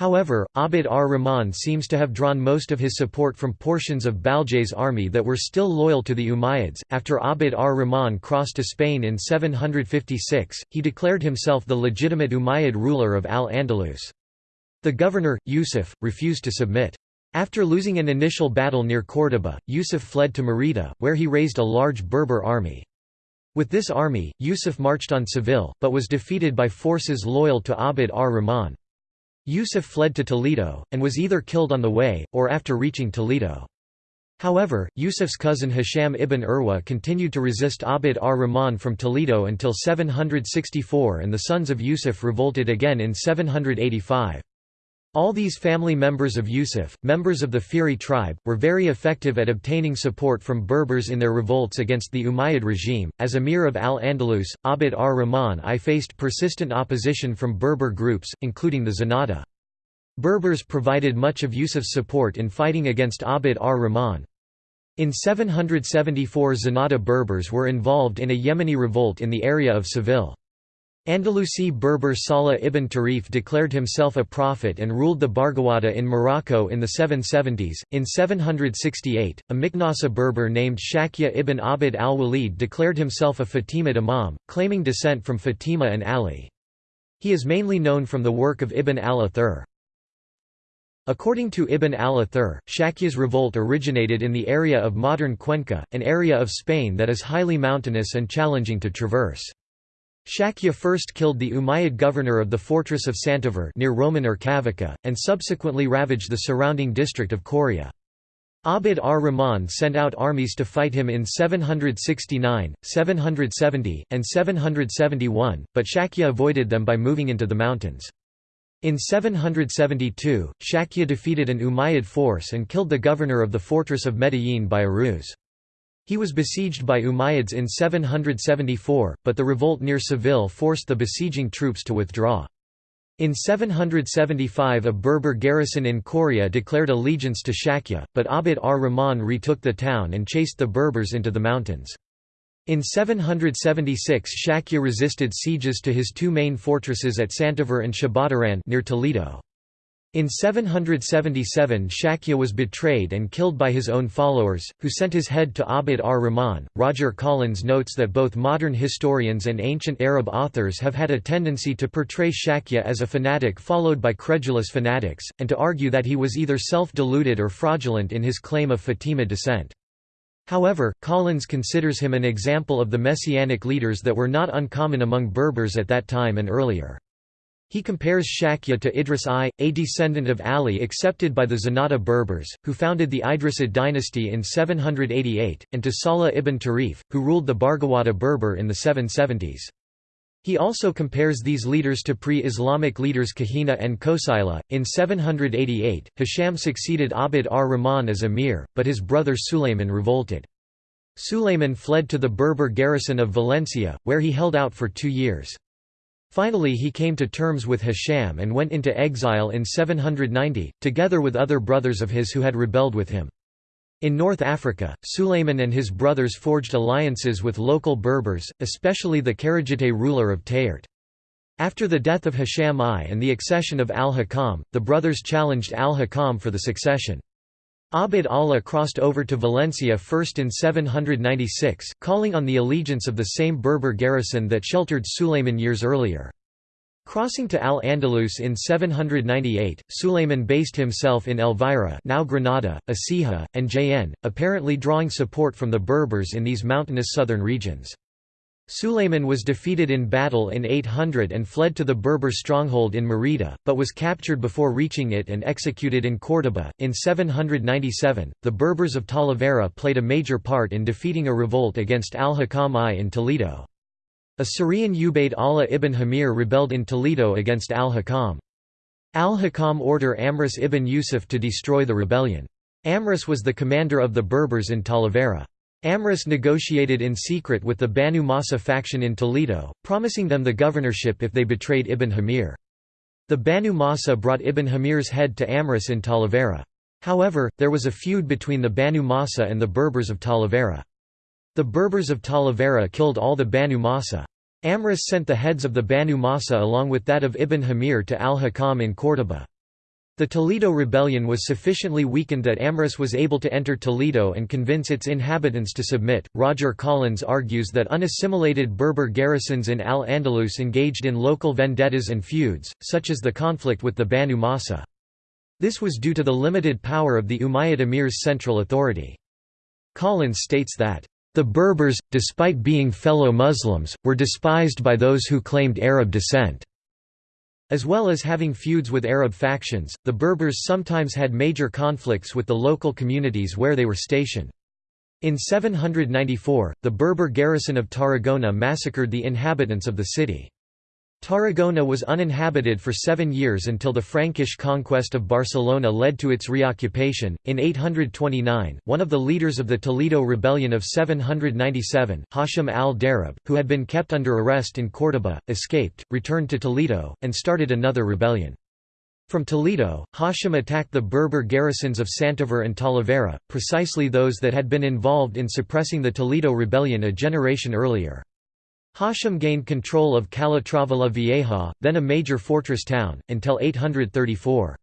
However, Abd ar-Rahman seems to have drawn most of his support from portions of Balj's army that were still loyal to the Umayyads. After Abd ar-Rahman crossed to Spain in 756, he declared himself the legitimate Umayyad ruler of Al-Andalus. The governor, Yusuf, refused to submit. After losing an initial battle near Córdoba, Yusuf fled to Merida, where he raised a large Berber army. With this army, Yusuf marched on Seville, but was defeated by forces loyal to Abd ar-Rahman. Yusuf fled to Toledo, and was either killed on the way, or after reaching Toledo. However, Yusuf's cousin Hisham ibn Urwa continued to resist Abd ar-Rahman from Toledo until 764 and the sons of Yusuf revolted again in 785. All these family members of Yusuf, members of the Fihri tribe, were very effective at obtaining support from Berbers in their revolts against the Umayyad regime. As Emir of Al-Andalus, Abd ar-Rahman I faced persistent opposition from Berber groups, including the Zenata. Berbers provided much of Yusuf's support in fighting against Abd ar-Rahman. In 774 Zenata Berbers were involved in a Yemeni revolt in the area of Seville. Andalusi Berber Salah ibn Tarif declared himself a prophet and ruled the Barghawata in Morocco in the 770s. In 768, a Miknasa Berber named Shakya ibn Abd al-Walid declared himself a Fatimid Imam, claiming descent from Fatima and Ali. He is mainly known from the work of Ibn al-Athir. According to Ibn al-Athir, Shakya's revolt originated in the area of modern Cuenca, an area of Spain that is highly mountainous and challenging to traverse. Shakya first killed the Umayyad governor of the fortress of Santaver near Roman and subsequently ravaged the surrounding district of Coria. Abd ar-Rahman sent out armies to fight him in 769, 770, and 771, but Shakya avoided them by moving into the mountains. In 772, Shakya defeated an Umayyad force and killed the governor of the fortress of Medellin by a ruse. He was besieged by Umayyads in 774, but the revolt near Seville forced the besieging troops to withdraw. In 775 a Berber garrison in Coria declared allegiance to Shakya, but Abd ar-Rahman retook the town and chased the Berbers into the mountains. In 776 Shakya resisted sieges to his two main fortresses at Santaver and Shabadaran near Toledo. In 777 Shakya was betrayed and killed by his own followers, who sent his head to Abd ar-Rahman. Roger Collins notes that both modern historians and ancient Arab authors have had a tendency to portray Shakya as a fanatic followed by credulous fanatics, and to argue that he was either self-deluded or fraudulent in his claim of Fatima descent. However, Collins considers him an example of the messianic leaders that were not uncommon among Berbers at that time and earlier. He compares Shakya to Idris I, a descendant of Ali accepted by the Zenata Berbers, who founded the Idrisid dynasty in 788, and to Salah ibn Tarif, who ruled the Barghawata Berber in the 770s. He also compares these leaders to pre-Islamic leaders Kahina and Kosaila. In 788, Hisham succeeded Abd ar-Rahman as emir, but his brother Sulayman revolted. Sulayman fled to the Berber garrison of Valencia, where he held out for two years. Finally he came to terms with Hisham and went into exile in 790, together with other brothers of his who had rebelled with him. In North Africa, Sulayman and his brothers forged alliances with local Berbers, especially the Kharijite ruler of Tahert. After the death of Hisham I and the accession of al-Hakam, the brothers challenged al-Hakam for the succession. Abd Allah crossed over to Valencia first in 796, calling on the allegiance of the same Berber garrison that sheltered Sulayman years earlier. Crossing to Al-Andalus in 798, Sulayman based himself in Elvira now Granada, Écija, and Jaen, apparently drawing support from the Berbers in these mountainous southern regions. Sulayman was defeated in battle in 800 and fled to the Berber stronghold in Merida, but was captured before reaching it and executed in Córdoba. In 797, the Berbers of Talavera played a major part in defeating a revolt against al-Hakam I in Toledo. A Syrian Ubayd Allah ibn Hamir rebelled in Toledo against al-Hakam. Al-Hakam ordered Amrus ibn Yusuf to destroy the rebellion. Amrus was the commander of the Berbers in Talavera. Amrus negotiated in secret with the Banu Masa faction in Toledo, promising them the governorship if they betrayed Ibn Hamir. The Banu Masa brought Ibn Hamir's head to Amrus in Talavera. However, there was a feud between the Banu Masa and the Berbers of Talavera. The Berbers of Talavera killed all the Banu Masa. Amrus sent the heads of the Banu Masa along with that of Ibn Hamir to al-Hakam in Córdoba. The Toledo rebellion was sufficiently weakened that Amrus was able to enter Toledo and convince its inhabitants to submit. Roger Collins argues that unassimilated Berber garrisons in Al Andalus engaged in local vendettas and feuds, such as the conflict with the Banu Masa. This was due to the limited power of the Umayyad emir's central authority. Collins states that, the Berbers, despite being fellow Muslims, were despised by those who claimed Arab descent. As well as having feuds with Arab factions, the Berbers sometimes had major conflicts with the local communities where they were stationed. In 794, the Berber garrison of Tarragona massacred the inhabitants of the city. Tarragona was uninhabited for seven years until the Frankish conquest of Barcelona led to its reoccupation. In 829, one of the leaders of the Toledo rebellion of 797, Hashim al-Darab, who had been kept under arrest in Córdoba, escaped, returned to Toledo, and started another rebellion. From Toledo, Hashim attacked the Berber garrisons of Santaver and Talavera, precisely those that had been involved in suppressing the Toledo rebellion a generation earlier. Hashim gained control of Calatrava la Vieja, then a major fortress town, until 834.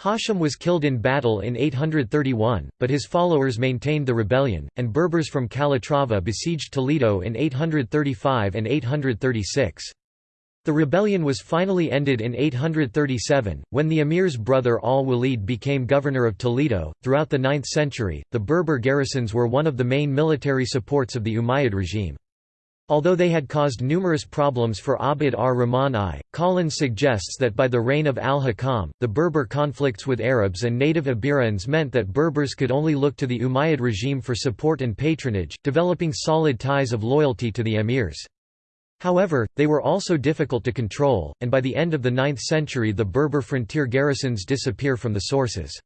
Hashim was killed in battle in 831, but his followers maintained the rebellion, and Berbers from Calatrava besieged Toledo in 835 and 836. The rebellion was finally ended in 837, when the emir's brother al-Walid became governor of Toledo. Throughout the 9th century, the Berber garrisons were one of the main military supports of the Umayyad regime. Although they had caused numerous problems for Abd ar-Rahman I, Collins suggests that by the reign of al-Hakam, the Berber conflicts with Arabs and native Iberians meant that Berbers could only look to the Umayyad regime for support and patronage, developing solid ties of loyalty to the emirs. However, they were also difficult to control, and by the end of the 9th century the Berber frontier garrisons disappear from the sources.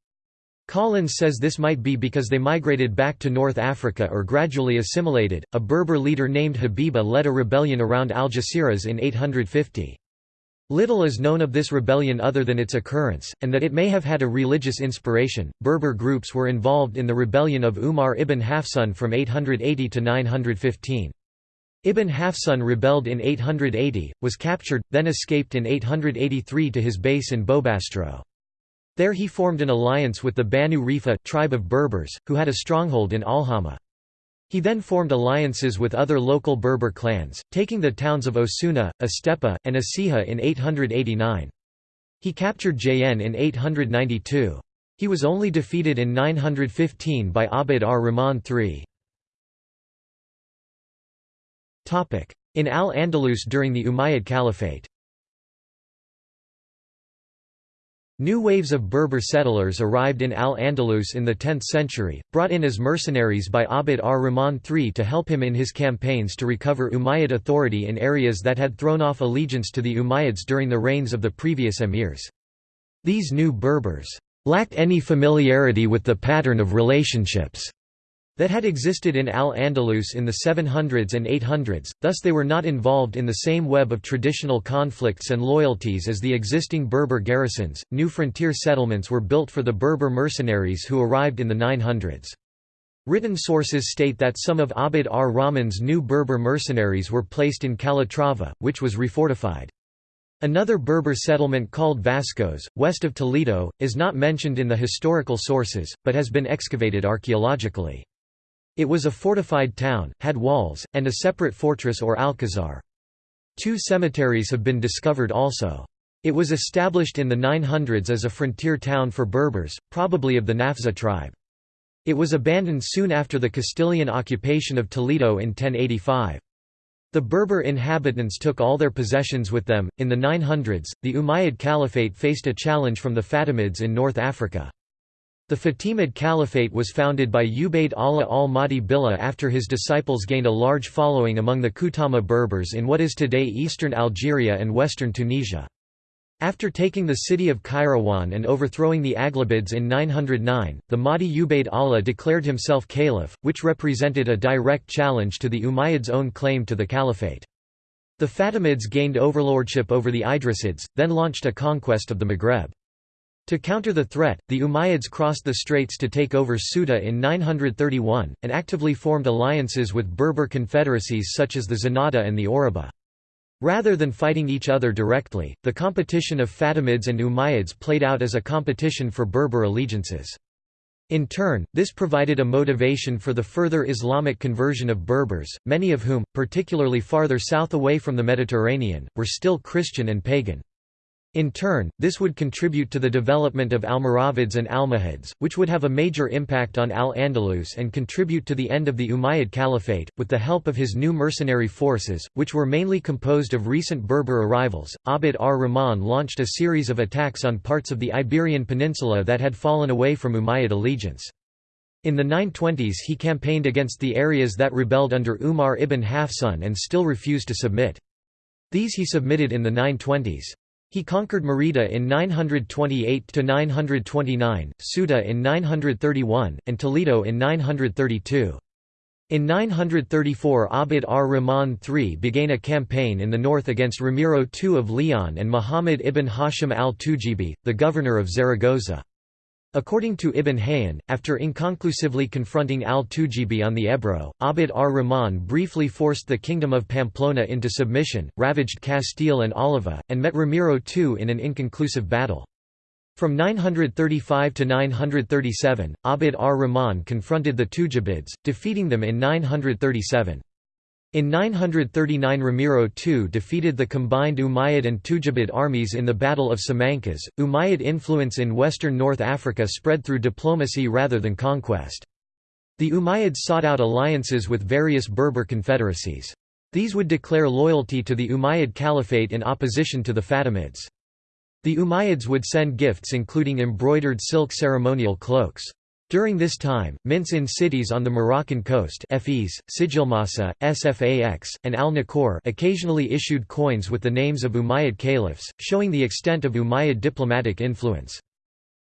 Collins says this might be because they migrated back to North Africa or gradually assimilated. A Berber leader named Habiba led a rebellion around Algeciras in 850. Little is known of this rebellion other than its occurrence, and that it may have had a religious inspiration. Berber groups were involved in the rebellion of Umar ibn Hafsun from 880 to 915. Ibn Hafsun rebelled in 880, was captured, then escaped in 883 to his base in Bobastro. There he formed an alliance with the Banu Rifa tribe of Berbers, who had a stronghold in Alhama. He then formed alliances with other local Berber clans, taking the towns of Osuna, Estepa, and Écija in 889. He captured Jaen in 892. He was only defeated in 915 by Abd ar-Rahman III. In Al-Andalus during the Umayyad Caliphate New waves of Berber settlers arrived in Al-Andalus in the 10th century, brought in as mercenaries by Abd ar-Rahman III to help him in his campaigns to recover Umayyad authority in areas that had thrown off allegiance to the Umayyads during the reigns of the previous emirs. These new Berbers lacked any familiarity with the pattern of relationships that had existed in Al-Andalus in the 700s and 800s, thus they were not involved in the same web of traditional conflicts and loyalties as the existing Berber garrisons. New frontier settlements were built for the Berber mercenaries who arrived in the 900s. Written sources state that some of Abd ar-Rahman's new Berber mercenaries were placed in Calatrava, which was refortified. Another Berber settlement called Vascos, west of Toledo, is not mentioned in the historical sources, but has been excavated archaeologically. It was a fortified town, had walls, and a separate fortress or alcazar. Two cemeteries have been discovered also. It was established in the 900s as a frontier town for Berbers, probably of the Nafza tribe. It was abandoned soon after the Castilian occupation of Toledo in 1085. The Berber inhabitants took all their possessions with them. In the 900s, the Umayyad Caliphate faced a challenge from the Fatimids in North Africa. The Fatimid Caliphate was founded by Ubayd Allah al-Mahdi Billah after his disciples gained a large following among the Kutama Berbers in what is today eastern Algeria and western Tunisia. After taking the city of Kairouan and overthrowing the Aghlabids in 909, the Mahdi Ubayd Allah declared himself caliph, which represented a direct challenge to the Umayyads' own claim to the caliphate. The Fatimids gained overlordship over the Idrisids, then launched a conquest of the Maghreb. To counter the threat, the Umayyads crossed the straits to take over Ceuta in 931, and actively formed alliances with Berber confederacies such as the Zenata and the Oruba. Rather than fighting each other directly, the competition of Fatimids and Umayyads played out as a competition for Berber allegiances. In turn, this provided a motivation for the further Islamic conversion of Berbers, many of whom, particularly farther south away from the Mediterranean, were still Christian and pagan. In turn, this would contribute to the development of Almoravids and Almohads, which would have a major impact on Al-Andalus and contribute to the end of the Umayyad Caliphate. With the help of his new mercenary forces, which were mainly composed of recent Berber arrivals, Abd ar-Rahman launched a series of attacks on parts of the Iberian Peninsula that had fallen away from Umayyad allegiance. In the 920s he campaigned against the areas that rebelled under Umar ibn Hafsun and still refused to submit. These he submitted in the 920s. He conquered Merida in 928–929, Ceuta in 931, and Toledo in 932. In 934 Abd ar-Rahman III began a campaign in the north against Ramiro II of Leon and Muhammad ibn Hashim al-Tujibi, the governor of Zaragoza. According to Ibn Hayyan, after inconclusively confronting al-Tujibi on the Ebro, Abd ar-Rahman briefly forced the kingdom of Pamplona into submission, ravaged Castile and Oliva, and met Ramiro II in an inconclusive battle. From 935 to 937, Abd ar-Rahman confronted the Tujibids, defeating them in 937. In 939 Ramiro II defeated the combined Umayyad and Tujibid armies in the Battle of Simancas. Umayyad influence in western North Africa spread through diplomacy rather than conquest. The Umayyads sought out alliances with various Berber confederacies. These would declare loyalty to the Umayyad Caliphate in opposition to the Fatimids. The Umayyads would send gifts including embroidered silk ceremonial cloaks. During this time, mints in cities on the Moroccan coast Fes, Sijilmasa, Sfax, and al-Nakor occasionally issued coins with the names of Umayyad caliphs, showing the extent of Umayyad diplomatic influence.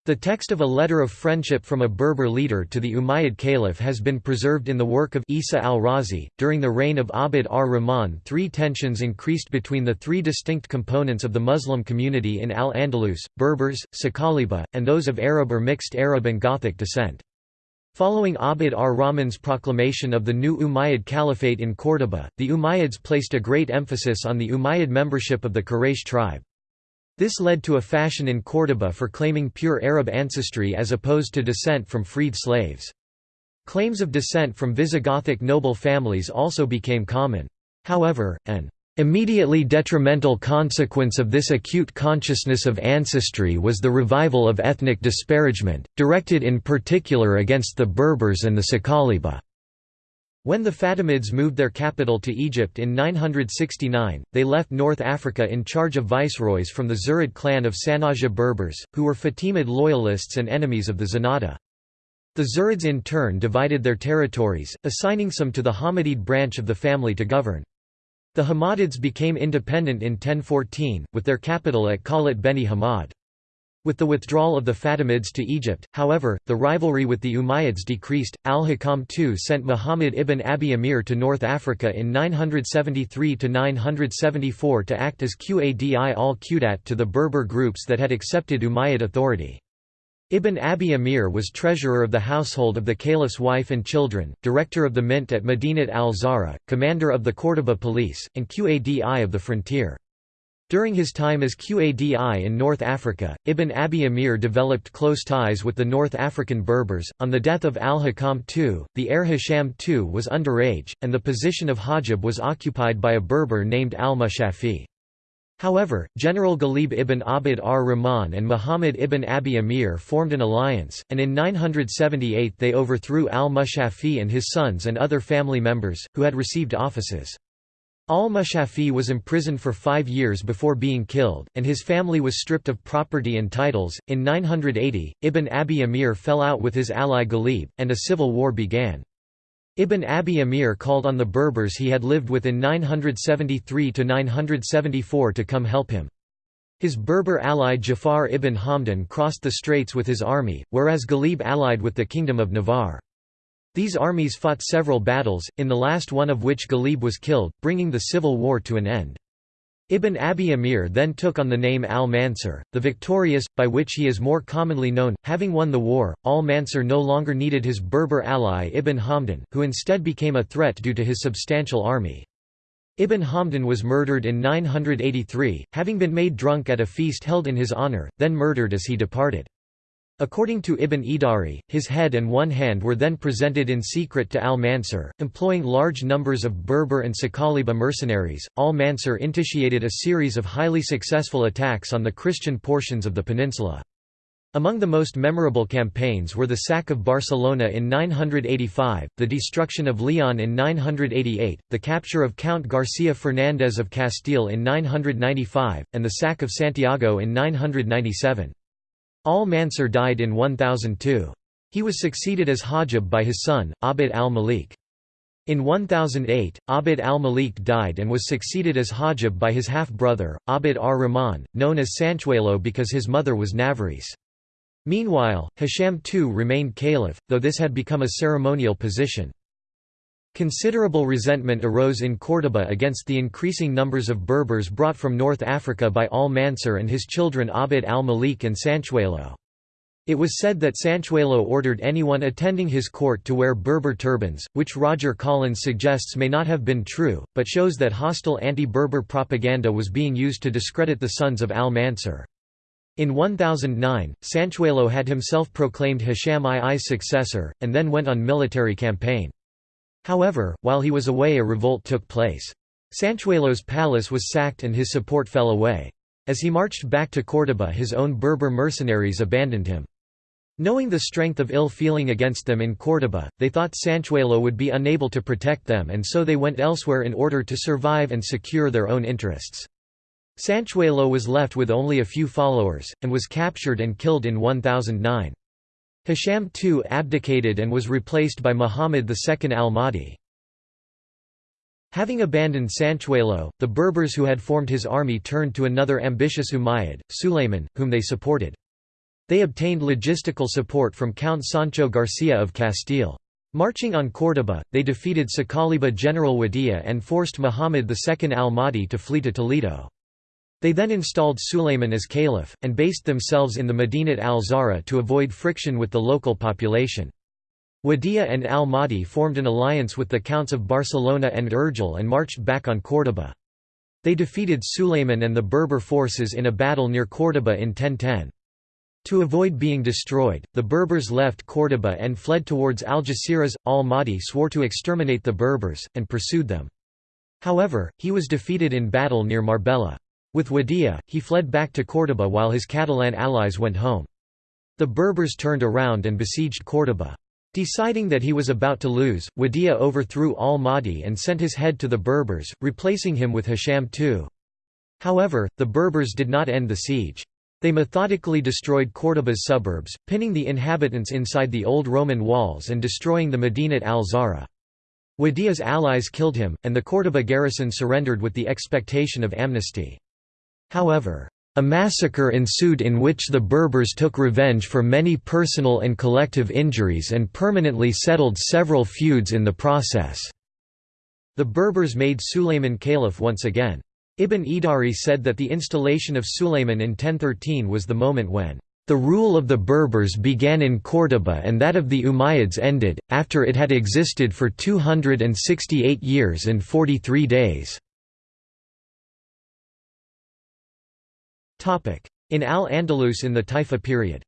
The text of a letter of friendship from a Berber leader to the Umayyad Caliph has been preserved in the work of Isa al-Razi. During the reign of Abd ar-Rahman, three tensions increased between the three distinct components of the Muslim community in Al-Andalus: Berbers, Saqaliba, and those of Arab or mixed Arab and Gothic descent. Following Abd ar-Rahman's proclamation of the new Umayyad Caliphate in Córdoba, the Umayyads placed a great emphasis on the Umayyad membership of the Quraysh tribe. This led to a fashion in Córdoba for claiming pure Arab ancestry as opposed to descent from freed slaves. Claims of descent from Visigothic noble families also became common. However, an immediately detrimental consequence of this acute consciousness of ancestry was the revival of ethnic disparagement, directed in particular against the Berbers and the Saqaliba. When the Fatimids moved their capital to Egypt in 969, they left North Africa in charge of viceroys from the Zirid clan of Sanhaja Berbers, who were Fatimid loyalists and enemies of the Zenata. The Zirids in turn divided their territories, assigning some to the Hammadid branch of the family to govern. The Hammadids became independent in 1014, with their capital at Qalat Beni Hammad. With the withdrawal of the Fatimids to Egypt, however, the rivalry with the Umayyads decreased. Al-Hakam II sent Muhammad ibn Abi Amir to North Africa in 973–974 to act as Qadi al-Qudat to the Berber groups that had accepted Umayyad authority. Ibn Abi Amir was treasurer of the household of the caliph's wife and children, director of the mint at Medinat al-Zahra, commander of the Córdoba police, and Qadi of the frontier. During his time as Qadi in North Africa, Ibn Abi Amir developed close ties with the North African Berbers. On the death of al-Hakam II, the heir Hisham II was underage, and the position of Hajib was occupied by a Berber named al-Mushafi. However, General Ghalib ibn Abd ar-Rahman and Muhammad ibn Abi Amir formed an alliance, and in 978 they overthrew al-Mushafi and his sons and other family members, who had received offices. Al-Mushafi was imprisoned for five years before being killed, and his family was stripped of property and titles. In 980, Ibn Abi Amir fell out with his ally Ghalib, and a civil war began. Ibn Abi Amir called on the Berbers he had lived with in 973 to 974 to come help him. His Berber ally Jafar ibn Hamdan crossed the straits with his army, whereas Ghalib allied with the Kingdom of Navarre. These armies fought several battles, in the last one of which Ghalib was killed, bringing the civil war to an end. Ibn Abi Amir then took on the name al-Mansur, the victorious, by which he is more commonly known. Having won the war, al-Mansur no longer needed his Berber ally Ibn Hamdan, who instead became a threat due to his substantial army. Ibn Hamdan was murdered in 983, having been made drunk at a feast held in his honor, then murdered as he departed. According to Ibn Idari, his head and one hand were then presented in secret to al-Mansur. Employing large numbers of Berber and Saqaliba mercenaries, al-Mansur initiated a series of highly successful attacks on the Christian portions of the peninsula. Among the most memorable campaigns were the sack of Barcelona in 985, the destruction of Leon in 988, the capture of Count Garcia Fernandez of Castile in 995, and the sack of Santiago in 997. Al-Mansur died in 1002. He was succeeded as Hajib by his son, Abd al-Malik. In 1008, Abd al-Malik died and was succeeded as Hajib by his half-brother, Abd ar-Rahman, known as Sanchuelo because his mother was Navarrese. Meanwhile, Hisham II remained caliph, though this had become a ceremonial position. Considerable resentment arose in Córdoba against the increasing numbers of Berbers brought from North Africa by al-Mansur and his children Abd al-Malik and Sanchuelo. It was said that Sanchuelo ordered anyone attending his court to wear Berber turbans, which Roger Collins suggests may not have been true, but shows that hostile anti-Berber propaganda was being used to discredit the sons of al-Mansur. In 1009, Sanchuelo had himself proclaimed Hisham II's successor, and then went on military campaign. However, while he was away a revolt took place. Sanchuelo's palace was sacked and his support fell away. As he marched back to Córdoba his own Berber mercenaries abandoned him. Knowing the strength of ill feeling against them in Córdoba, they thought Sanchuelo would be unable to protect them and so they went elsewhere in order to survive and secure their own interests. Sanchuelo was left with only a few followers, and was captured and killed in 1009. Hisham II abdicated and was replaced by Muhammad II al-Mahdi. Having abandoned Sanchuelo, the Berbers who had formed his army turned to another ambitious Umayyad, Sulayman, whom they supported. They obtained logistical support from Count Sancho Garcia of Castile. Marching on Córdoba, they defeated Saqaliba general Wadia and forced Muhammad II al-Mahdi to flee to Toledo. They then installed Sulayman as caliph, and based themselves in the Madinat al-Zahra to avoid friction with the local population. Wadia and al-Mahdi formed an alliance with the counts of Barcelona and Urgell and marched back on Córdoba. They defeated Sulayman and the Berber forces in a battle near Córdoba in 1010. To avoid being destroyed, the Berbers left Córdoba and fled towards Algeciras. Al-Mahdi swore to exterminate the Berbers, and pursued them. However, he was defeated in battle near Marbella. With Wadia, he fled back to Córdoba while his Catalan allies went home. The Berbers turned around and besieged Córdoba. Deciding that he was about to lose, Wadia overthrew al-Mahdi and sent his head to the Berbers, replacing him with Hisham II. However, the Berbers did not end the siege. They methodically destroyed Córdoba's suburbs, pinning the inhabitants inside the old Roman walls and destroying the Medinat al-Zahra. Wadia's allies killed him, and the Córdoba garrison surrendered with the expectation of amnesty. However, a massacre ensued in which the Berbers took revenge for many personal and collective injuries and permanently settled several feuds in the process. The Berbers made Sulayman caliph once again. Ibn Idari said that the installation of Sulayman in 1013 was the moment when the rule of the Berbers began in Córdoba and that of the Umayyads ended, after it had existed for 268 years and 43 days. In Al-Andalus in the Taifa period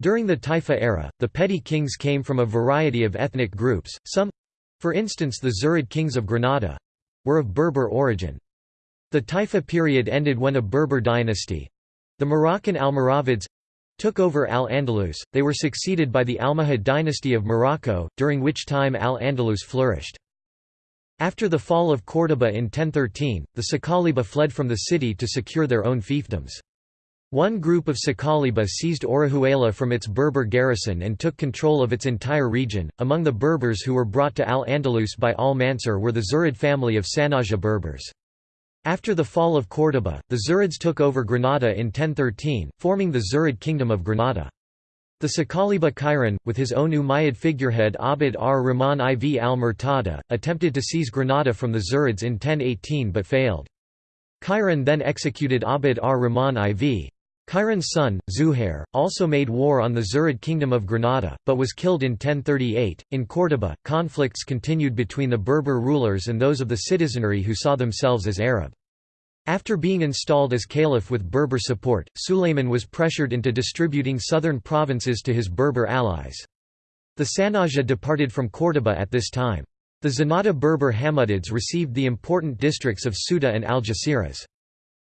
During the Taifa era, the petty kings came from a variety of ethnic groups, some—for instance the Zirid kings of Granada—were of Berber origin. The Taifa period ended when a Berber dynasty—the Moroccan Almoravids—took over Al-Andalus, they were succeeded by the Almohad dynasty of Morocco, during which time Al-Andalus flourished. After the fall of Córdoba in 1013, the Saqaliba fled from the city to secure their own fiefdoms. One group of Saqaliba seized Orihuela from its Berber garrison and took control of its entire region. Among the Berbers who were brought to Al Andalus by Al Mansur were the Zirid family of Sanhaja Berbers. After the fall of Córdoba, the Zirids took over Granada in 1013, forming the Zirid kingdom of Granada. The Saqaliba Kairan, with his own Umayyad figurehead Abd ar-Rahman IV al-Murtada, attempted to seize Granada from the Zirids in 1018 but failed. Kairan then executed Abd ar-Rahman IV. Kairan's son, Zuhair, also made war on the Zirid kingdom of Granada, but was killed in 1038. In Córdoba, conflicts continued between the Berber rulers and those of the citizenry who saw themselves as Arab. After being installed as caliph with Berber support, Sulayman was pressured into distributing southern provinces to his Berber allies. The Sanhaja departed from Córdoba at this time. The Zenata Berber Hammadids received the important districts of Ceuta and Algeciras.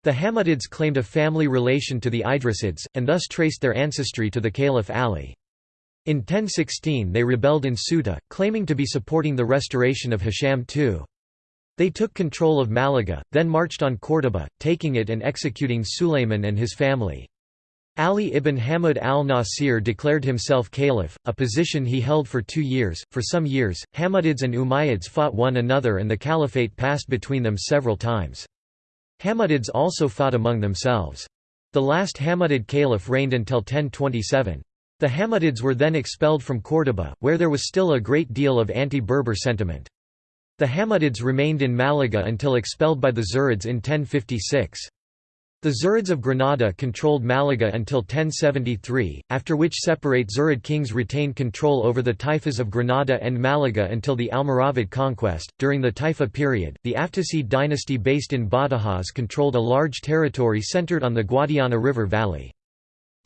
The Hammadids claimed a family relation to the Idrisids, and thus traced their ancestry to the Caliph Ali. In 1016 they rebelled in Ceuta, claiming to be supporting the restoration of Hisham II. They took control of Malaga, then marched on Córdoba, taking it and executing Sulayman and his family. Ali ibn Hamad al-Nasir declared himself caliph, a position he held for two years. For some years, Hammadids and Umayyads fought one another and the caliphate passed between them several times. Hammadids also fought among themselves. The last Hammadid caliph reigned until 1027. The Hammadids were then expelled from Córdoba, where there was still a great deal of anti-Berber sentiment. The Hammadids remained in Malaga until expelled by the Zirids in 1056. The Zirids of Granada controlled Malaga until 1073, after which separate Zirid kings retained control over the taifas of Granada and Malaga until the Almoravid conquest. During the Taifa period, the Aftasid dynasty based in Badajoz controlled a large territory centered on the Guadiana River valley.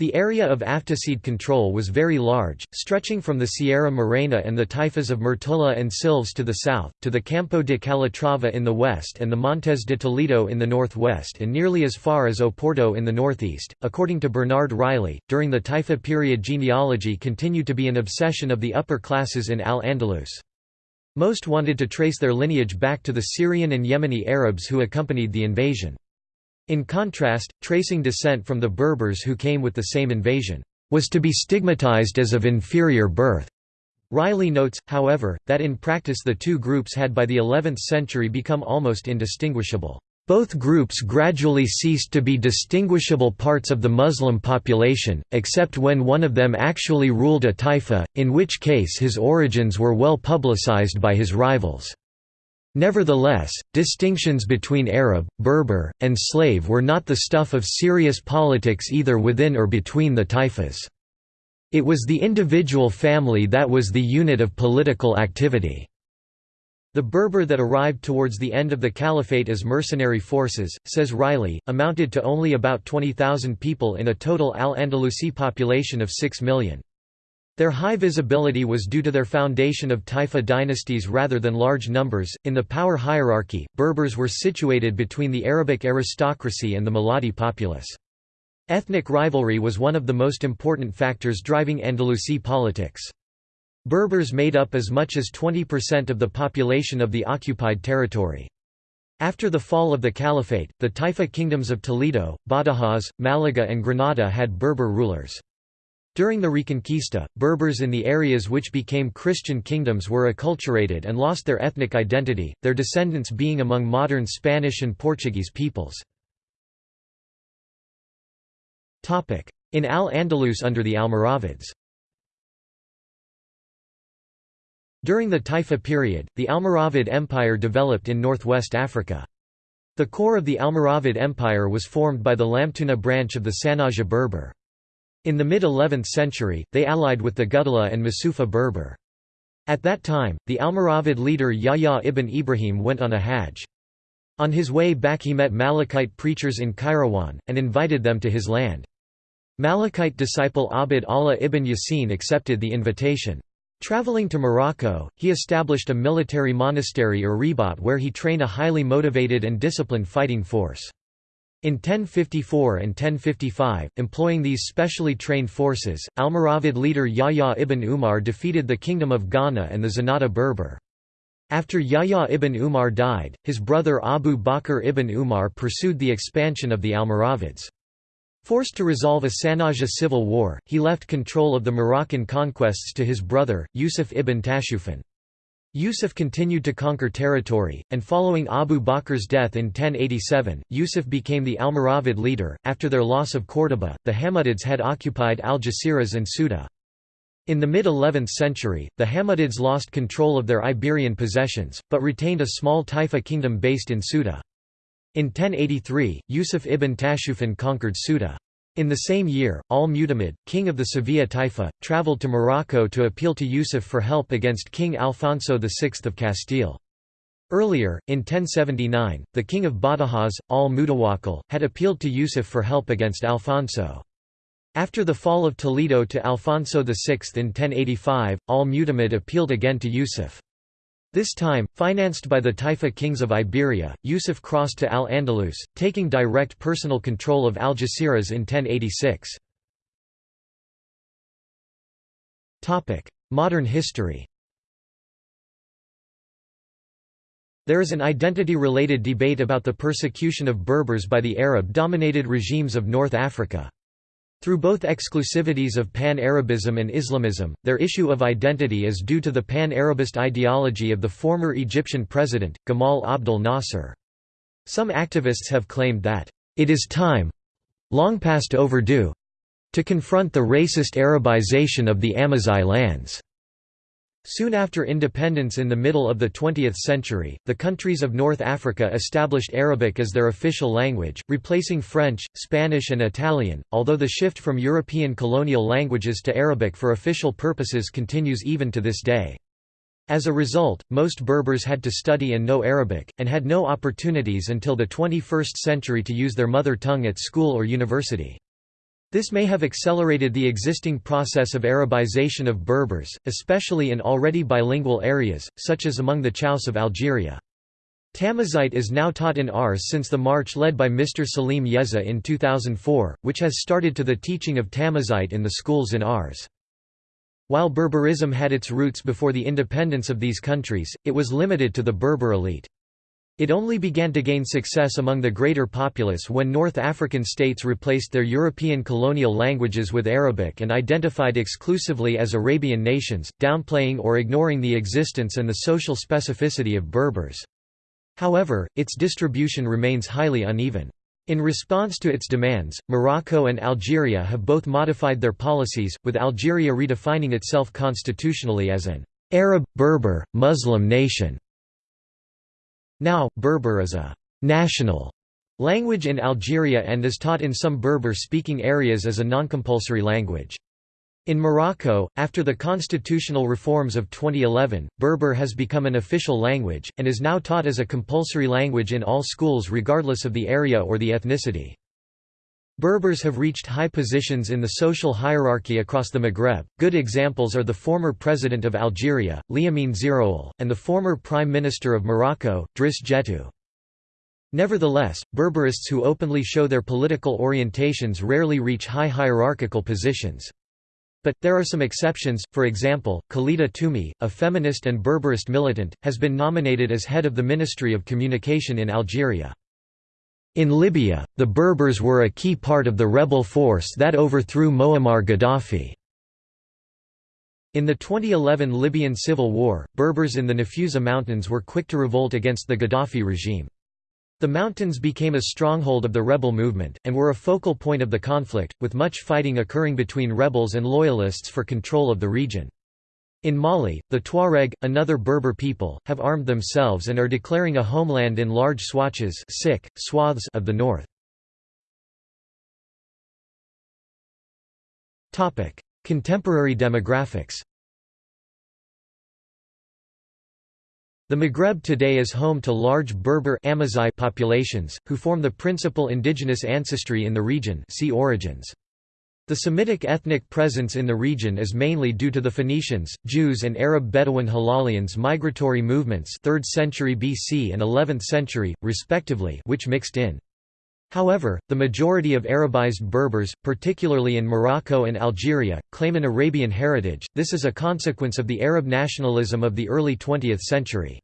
The area of Aftasid control was very large, stretching from the Sierra Morena and the taifas of Mértola and Silves to the south, to the Campo de Calatrava in the west and the Montes de Toledo in the northwest and nearly as far as Oporto in the northeast. According to Bernard Reilly, during the Taifa period genealogy continued to be an obsession of the upper classes in Al-Andalus. Most wanted to trace their lineage back to the Syrian and Yemeni Arabs who accompanied the invasion. In contrast, tracing descent from the Berbers who came with the same invasion, was to be stigmatized as of inferior birth. Reilly notes, however, that in practice the two groups had by the 11th century become almost indistinguishable. Both groups gradually ceased to be distinguishable parts of the Muslim population, except when one of them actually ruled a taifa, in which case his origins were well publicized by his rivals. Nevertheless, distinctions between Arab, Berber, and slave were not the stuff of serious politics either within or between the taifas. It was the individual family that was the unit of political activity. The Berber that arrived towards the end of the caliphate as mercenary forces, says Reilly, amounted to only about 20,000 people in a total Al-Andalusi population of 6 million. Their high visibility was due to their foundation of Taifa dynasties rather than large numbers. In the power hierarchy, Berbers were situated between the Arabic aristocracy and the Muladi populace. Ethnic rivalry was one of the most important factors driving Andalusi politics. Berbers made up as much as 20% of the population of the occupied territory. After the fall of the Caliphate, the Taifa kingdoms of Toledo, Badajoz, Malaga and Granada had Berber rulers. During the Reconquista, Berbers in the areas which became Christian kingdoms were acculturated and lost their ethnic identity, their descendants being among modern Spanish and Portuguese peoples. In Al-Andalus under the Almoravids During the Taifa period, the Almoravid Empire developed in northwest Africa. The core of the Almoravid Empire was formed by the Lamtuna branch of the Sanhaja Berber. In the mid-11th century, they allied with the Gudala and Masufa Berber. At that time, the Almoravid leader Yahya ibn Ibrahim went on a hajj. On his way back he met Malikite preachers in Kairouan, and invited them to his land. Malikite disciple Abd Allah ibn Yasin accepted the invitation. Traveling to Morocco, he established a military monastery or ribat where he trained a highly motivated and disciplined fighting force. In 1054 and 1055, employing these specially trained forces, Almoravid leader Yahya ibn Umar defeated the Kingdom of Ghana and the Zenata Berber. After Yahya ibn Umar died, his brother Abu Bakr ibn Umar pursued the expansion of the Almoravids. Forced to resolve a Sanhaja civil war, he left control of the Moroccan conquests to his brother, Yusuf ibn Tashufin. Yusuf continued to conquer territory, and following Abu Bakr's death in 1087, Yusuf became the Almoravid leader. After their loss of Córdoba, the Hammadids had occupied Algeciras and Ceuta. In the mid-11th century, the Hammadids lost control of their Iberian possessions, but retained a small Taifa kingdom based in Ceuta. In 1083, Yusuf ibn Tashufin conquered Ceuta. In the same year, al-Mutamid, king of the Sevilla Taifa, travelled to Morocco to appeal to Yusuf for help against King Alfonso VI of Castile. Earlier, in 1079, the king of Badajoz, al-Mutawakkil, had appealed to Yusuf for help against Alfonso. After the fall of Toledo to Alfonso VI in 1085, al-Mutamid appealed again to Yusuf. This time, financed by the Taifa kings of Iberia, Yusuf crossed to Al-Andalus, taking direct personal control of Algeciras in 1086. Modern history There is an identity-related debate about the persecution of Berbers by the Arab-dominated regimes of North Africa. Through both exclusivities of Pan-Arabism and Islamism, their issue of identity is due to the Pan-Arabist ideology of the former Egyptian president, Gamal Abdel Nasser. Some activists have claimed that, "...it is time—long past overdue—to confront the racist Arabization of the Amazigh lands." Soon after independence in the middle of the 20th century, the countries of North Africa established Arabic as their official language, replacing French, Spanish and Italian, although the shift from European colonial languages to Arabic for official purposes continues even to this day. As a result, most Berbers had to study and know Arabic, and had no opportunities until the 21st century to use their mother tongue at school or university. This may have accelerated the existing process of Arabization of Berbers, especially in already bilingual areas, such as among the Chaos of Algeria. Tamazight is now taught in Aurès since the march led by Mr. Salim Yezza in 2004, which has started to the teaching of Tamazight in the schools in Aurès. While Berberism had its roots before the independence of these countries, it was limited to the Berber elite. It only began to gain success among the greater populace when North African states replaced their European colonial languages with Arabic and identified exclusively as Arabian nations, downplaying or ignoring the existence and the social specificity of Berbers. However, its distribution remains highly uneven. In response to its demands, Morocco and Algeria have both modified their policies, with Algeria redefining itself constitutionally as an Arab, Berber, Muslim nation. Now, Berber is a «national» language in Algeria and is taught in some Berber-speaking areas as a non-compulsory language. In Morocco, after the constitutional reforms of 2011, Berber has become an official language, and is now taught as a compulsory language in all schools regardless of the area or the ethnicity. Berbers have reached high positions in the social hierarchy across the Maghreb. Good examples are the former president of Algeria, Liamine Zéroual, and the former prime minister of Morocco, Driss Jettou. Nevertheless, Berberists who openly show their political orientations rarely reach high hierarchical positions. But, there are some exceptions, for example, Khalida Toumi, a feminist and Berberist militant, has been nominated as head of the Ministry of Communication in Algeria. In Libya, the Berbers were a key part of the rebel force that overthrew Muammar Gaddafi. In the 2011 Libyan civil war, Berbers in the Nafusa Mountains were quick to revolt against the Gaddafi regime. The mountains became a stronghold of the rebel movement, and were a focal point of the conflict, with much fighting occurring between rebels and loyalists for control of the region. In Mali, the Tuareg, another Berber people, have armed themselves and are declaring a homeland in large swatches sick, swaths of the north. Contemporary demographics The Maghreb today is home to large Berber Amazigh populations, who form the principal indigenous ancestry in the region see origins. The Semitic ethnic presence in the region is mainly due to the Phoenicians, Jews and Arab Bedouin Hilalians migratory movements 3rd century BC and 11th century, respectively which mixed in. However, the majority of Arabized Berbers, particularly in Morocco and Algeria, claim an Arabian heritage, this is a consequence of the Arab nationalism of the early 20th century.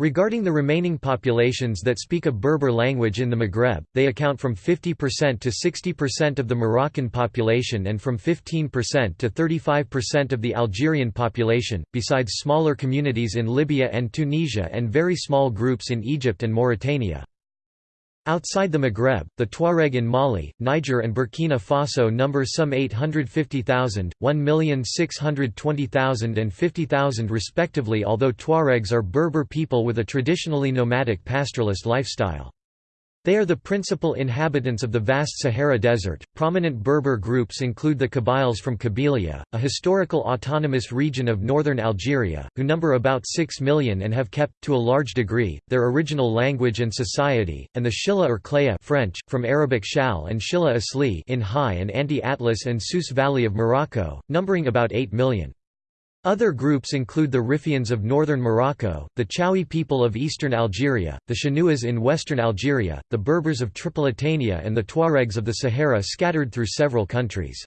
Regarding the remaining populations that speak a Berber language in the Maghreb, they account from 50% to 60% of the Moroccan population and from 15% to 35% of the Algerian population, besides smaller communities in Libya and Tunisia and very small groups in Egypt and Mauritania. Outside the Maghreb, the Tuareg in Mali, Niger and Burkina Faso number some 850,000, 1,620,000 and 50,000 respectively although Tuaregs are Berber people with a traditionally nomadic pastoralist lifestyle. They are the principal inhabitants of the vast Sahara Desert. Prominent Berber groups include the Kabyles from Kabylia, a historical autonomous region of northern Algeria, who number about 6 million and have kept, to a large degree, their original language and society, and the Shilha or Klaya French, from Arabic Shal and Shilla Asli in High and Anti-Atlas and Souss Valley of Morocco, numbering about 8 million. Other groups include the Rifians of northern Morocco, the Chawi people of eastern Algeria, the Chenouas in western Algeria, the Berbers of Tripolitania and the Tuaregs of the Sahara scattered through several countries.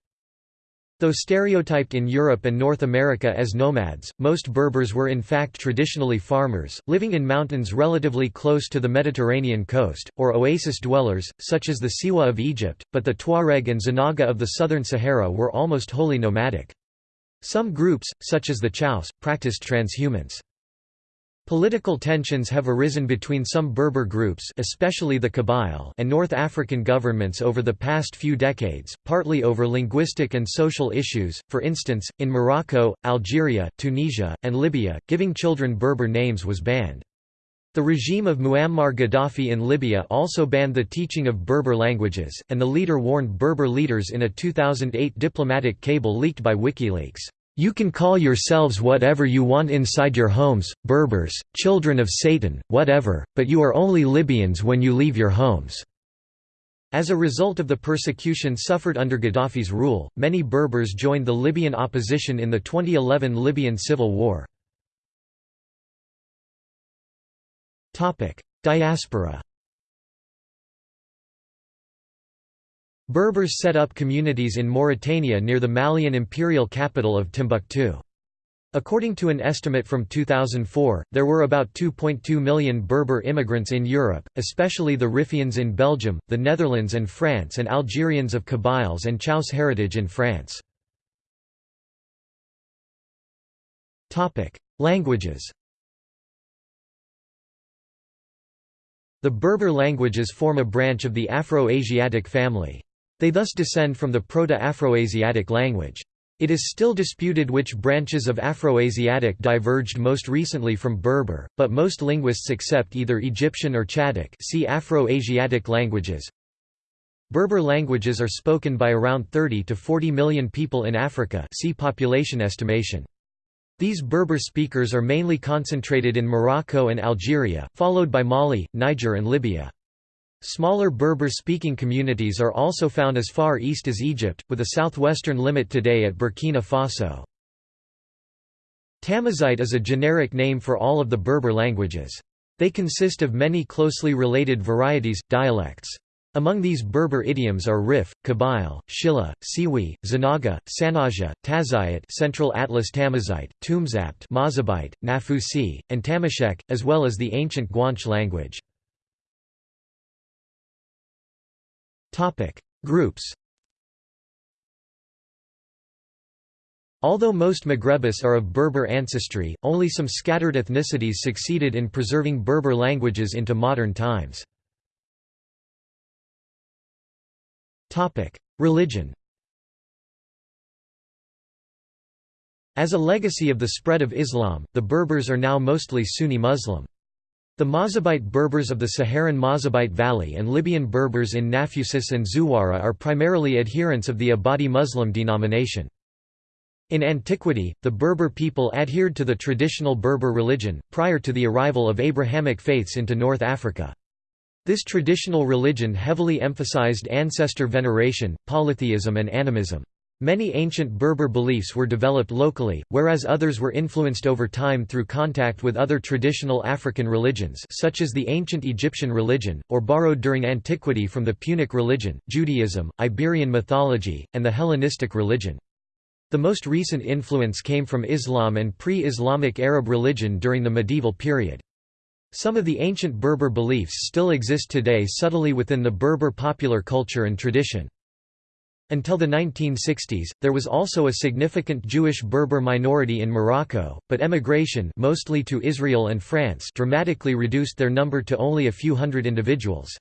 Though stereotyped in Europe and North America as nomads, most Berbers were in fact traditionally farmers, living in mountains relatively close to the Mediterranean coast, or oasis dwellers, such as the Siwa of Egypt, but the Tuareg and Zanaga of the southern Sahara were almost wholly nomadic. Some groups, such as the Chaos, practiced transhumance. Political tensions have arisen between some Berber groups especially the Kabyle and North African governments over the past few decades, partly over linguistic and social issues, for instance, in Morocco, Algeria, Tunisia, and Libya, giving children Berber names was banned. The regime of Muammar Gaddafi in Libya also banned the teaching of Berber languages, and the leader warned Berber leaders in a 2008 diplomatic cable leaked by WikiLeaks, "'You can call yourselves whatever you want inside your homes, Berbers, children of Satan, whatever, but you are only Libyans when you leave your homes." As a result of the persecution suffered under Gaddafi's rule, many Berbers joined the Libyan opposition in the 2011 Libyan civil war. Diaspora Berbers set up communities in Mauritania near the Malian imperial capital of Timbuktu. According to an estimate from 2004, there were about 2.2 million Berber immigrants in Europe, especially the Riffians in Belgium, the Netherlands and France and Algerians of Kabyles and Chaos heritage in France. Languages The Berber languages form a branch of the Afro-Asiatic family. They thus descend from the Proto-Afroasiatic language. It is still disputed which branches of Afroasiatic diverged most recently from Berber, but most linguists accept either Egyptian or Chadic see Afro-Asiatic languages. Berber languages are spoken by around 30 to 40 million people in Africa see population estimation. These Berber speakers are mainly concentrated in Morocco and Algeria, followed by Mali, Niger and Libya. Smaller Berber-speaking communities are also found as far east as Egypt, with a southwestern limit today at Burkina Faso. Tamazight is a generic name for all of the Berber languages. They consist of many closely related varieties, dialects. Among these Berber idioms are Rif, Kabyle, Shilha, Siwi, Zanaga, Sanhaja, Tazayit Central Atlas Tamazight, Tumzabt Mazabite, Nafusi, and Tamashek, as well as the ancient Guanche language. Groups Although most Maghrebis are of Berber ancestry, only some scattered ethnicities succeeded in preserving Berber languages into modern times. Religion As a legacy of the spread of Islam, the Berbers are now mostly Sunni Muslim. The Mazabite Berbers of the Saharan Mazabite Valley and Libyan Berbers in Nafusis and Zuwara are primarily adherents of the Ibadi Muslim denomination. In antiquity, the Berber people adhered to the traditional Berber religion, prior to the arrival of Abrahamic faiths into North Africa. This traditional religion heavily emphasized ancestor veneration, polytheism and animism. Many ancient Berber beliefs were developed locally, whereas others were influenced over time through contact with other traditional African religions such as the ancient Egyptian religion, or borrowed during antiquity from the Punic religion, Judaism, Iberian mythology, and the Hellenistic religion. The most recent influence came from Islam and pre-Islamic Arab religion during the medieval period. Some of the ancient Berber beliefs still exist today subtly within the Berber popular culture and tradition. Until the 1960s, there was also a significant Jewish Berber minority in Morocco, but emigration mostly to Israel and France dramatically reduced their number to only a few hundred individuals.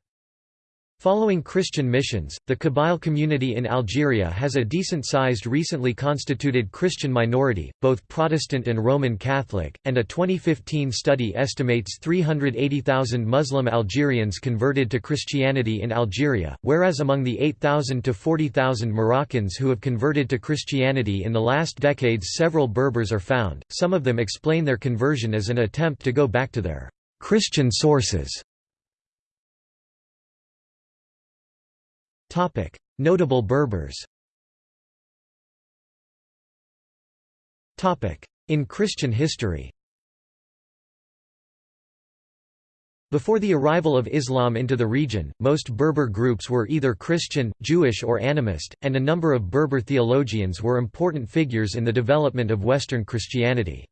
Following Christian missions, the Kabyle community in Algeria has a decent-sized recently constituted Christian minority, both Protestant and Roman Catholic, and a 2015 study estimates 380,000 Muslim Algerians converted to Christianity in Algeria, whereas among the 8,000 to 40,000 Moroccans who have converted to Christianity in the last decades several Berbers are found, some of them explain their conversion as an attempt to go back to their Christian sources. Notable Berbers In Christian history Before the arrival of Islam into the region, most Berber groups were either Christian, Jewish or animist, and a number of Berber theologians were important figures in the development of Western Christianity.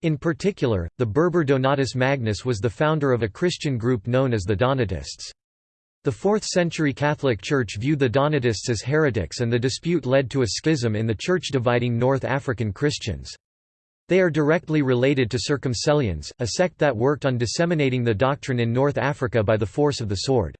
In particular, the Berber Donatus Magnus was the founder of a Christian group known as the Donatists. The 4th-century Catholic Church viewed the Donatists as heretics and the dispute led to a schism in the Church dividing North African Christians. They are directly related to Circumcellions, a sect that worked on disseminating the doctrine in North Africa by the force of the sword.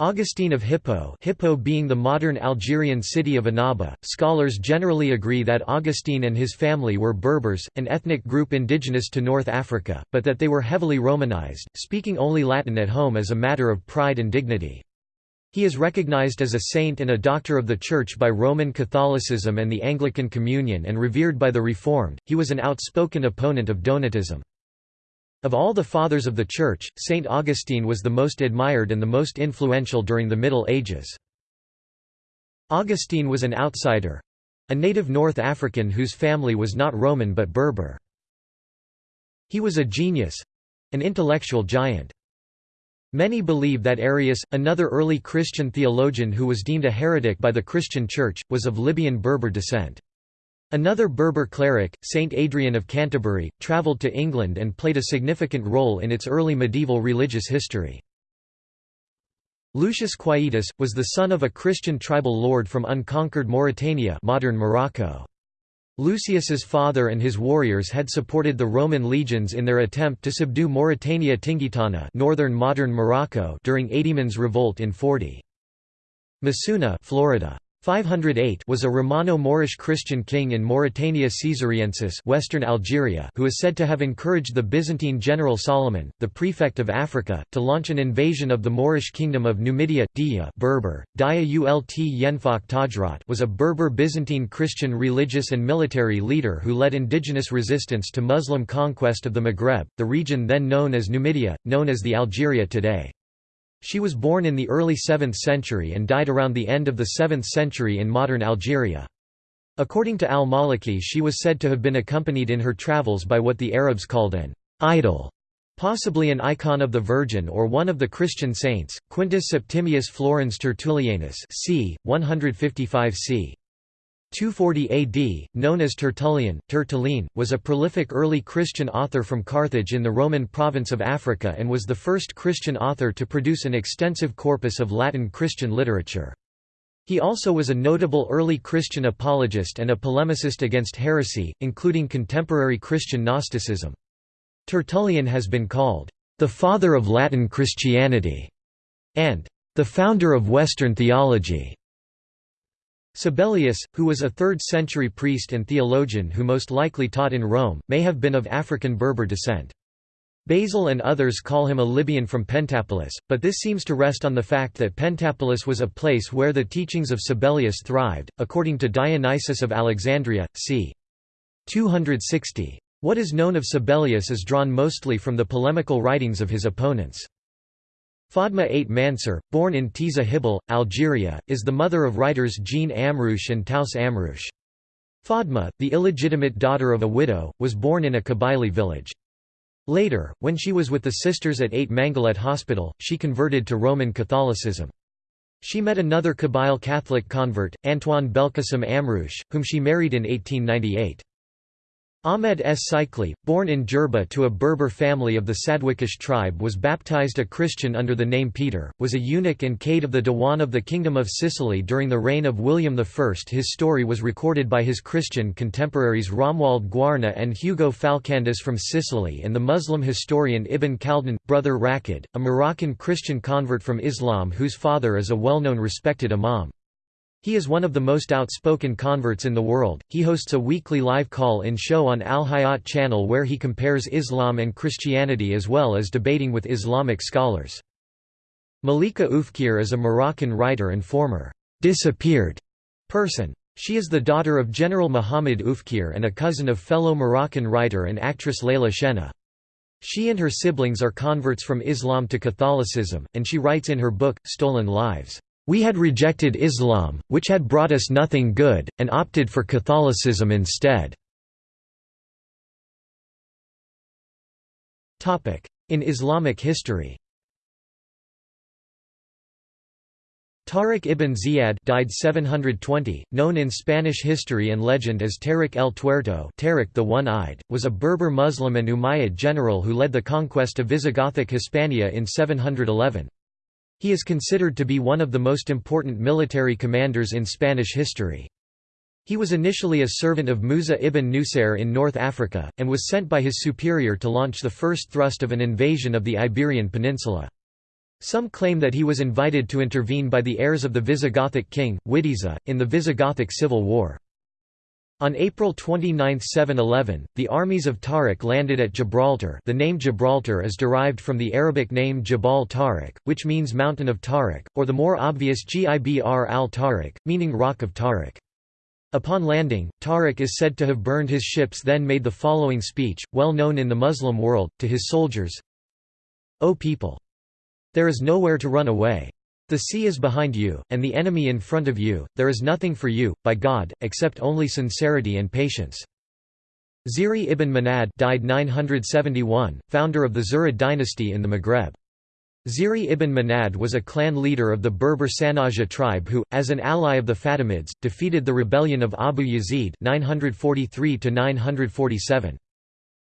Augustine of Hippo Hippo being the modern Algerian city of Annaba, scholars generally agree that Augustine and his family were Berbers, an ethnic group indigenous to North Africa, but that they were heavily Romanized, speaking only Latin at home as a matter of pride and dignity. He is recognized as a saint and a doctor of the Church by Roman Catholicism and the Anglican Communion and revered by the Reformed. He was an outspoken opponent of Donatism. Of all the Fathers of the Church, Saint Augustine was the most admired and the most influential during the Middle Ages. Augustine was an outsider—a native North African whose family was not Roman but Berber. He was a genius—an intellectual giant. Many believe that Arius, another early Christian theologian who was deemed a heretic by the Christian Church, was of Libyan Berber descent. Another Berber cleric, Saint Adrian of Canterbury, travelled to England and played a significant role in its early medieval religious history. Lucius Quietus, was the son of a Christian tribal lord from unconquered Mauritania modern Morocco. Lucius's father and his warriors had supported the Roman legions in their attempt to subdue Mauritania Tingitana northern modern Morocco during Aedemon's revolt in 40. Masuna Florida. 508 was a Romano-Moorish Christian king in Mauritania Caesariensis western Algeria who is said to have encouraged the Byzantine general Solomon, the prefect of Africa, to launch an invasion of the Moorish kingdom of Numidia. Dihya Berber, Dihya Ult Yenfak Tajrat was a Berber Byzantine Christian religious and military leader who led indigenous resistance to Muslim conquest of the Maghreb, the region then known as Numidia, known as the Algeria today. She was born in the early 7th century and died around the end of the 7th century in modern Algeria. According to al-Maliki she was said to have been accompanied in her travels by what the Arabs called an idol, possibly an icon of the Virgin or one of the Christian saints, Quintus Septimius Florens Tertullianus c. 155 c. 240 AD, known as Tertullian, Tertullian, was a prolific early Christian author from Carthage in the Roman province of Africa and was the first Christian author to produce an extensive corpus of Latin Christian literature. He also was a notable early Christian apologist and a polemicist against heresy, including contemporary Christian Gnosticism. Tertullian has been called, "...the father of Latin Christianity", and "...the founder of Western theology". Sabellius, who was a 3rd-century priest and theologian who most likely taught in Rome, may have been of African Berber descent. Basil and others call him a Libyan from Pentapolis, but this seems to rest on the fact that Pentapolis was a place where the teachings of Sabellius thrived, according to Dionysius of Alexandria, c. 260. What is known of Sabellius is drawn mostly from the polemical writings of his opponents. Fadma Ait Mansur, born in Tizi Hibel, Algeria, is the mother of writers Jean Amrouche and Taos Amrouche. Fadma, the illegitimate daughter of a widow, was born in a Kabylie village. Later, when she was with the sisters at Ait Manguellet Hospital, she converted to Roman Catholicism. She met another Kabyle Catholic convert, Antoine Belkacem Amrouche, whom she married in 1898. Ahmed S. Sikli, born in Jerba to a Berber family of the Sadwikish tribe was baptized a Christian under the name Peter, was a eunuch and cade of the Diwan of the Kingdom of Sicily during the reign of William I. His story was recorded by his Christian contemporaries Romuald Guarna and Hugo Falcandus from Sicily and the Muslim historian Ibn Khaldun, brother Raqid, a Moroccan Christian convert from Islam whose father is a well-known respected imam. He is one of the most outspoken converts in the world. He hosts a weekly live call-in show on Al Hayat channel where he compares Islam and Christianity as well as debating with Islamic scholars. Malika Oufkir is a Moroccan writer and former disappeared person. She is the daughter of General Mohamed Oufkir and a cousin of fellow Moroccan writer and actress Leila Shenna. She and her siblings are converts from Islam to Catholicism, and she writes in her book, Stolen Lives, we had rejected Islam, which had brought us nothing good, and opted for Catholicism instead. In Islamic history Tariq ibn Ziyad died 720, known in Spanish history and legend as Tariq el Tuerto Tariq the One-Eyed, was a Berber Muslim and Umayyad general who led the conquest of Visigothic Hispania in 711. He is considered to be one of the most important military commanders in Spanish history. He was initially a servant of Musa ibn Nusair in North Africa, and was sent by his superior to launch the first thrust of an invasion of the Iberian Peninsula. Some claim that he was invited to intervene by the heirs of the Visigothic king, Wittiza, in the Visigothic civil war. On April 29, 711, the armies of Tariq landed at Gibraltar the name Gibraltar is derived from the Arabic name Jabal Tariq, which means Mountain of Tariq, or the more obvious Gibr al-Tariq, meaning Rock of Tariq. Upon landing, Tariq is said to have burned his ships then made the following speech, well known in the Muslim world, to his soldiers O people! There is nowhere to run away. The sea is behind you, and the enemy in front of you, there is nothing for you, by God, except only sincerity and patience. Ziri ibn Manad died 971, founder of the Zirid dynasty in the Maghreb. Ziri ibn Manad was a clan leader of the Berber Sanhaja tribe who, as an ally of the Fatimids, defeated the rebellion of Abu Yazid 943 -947.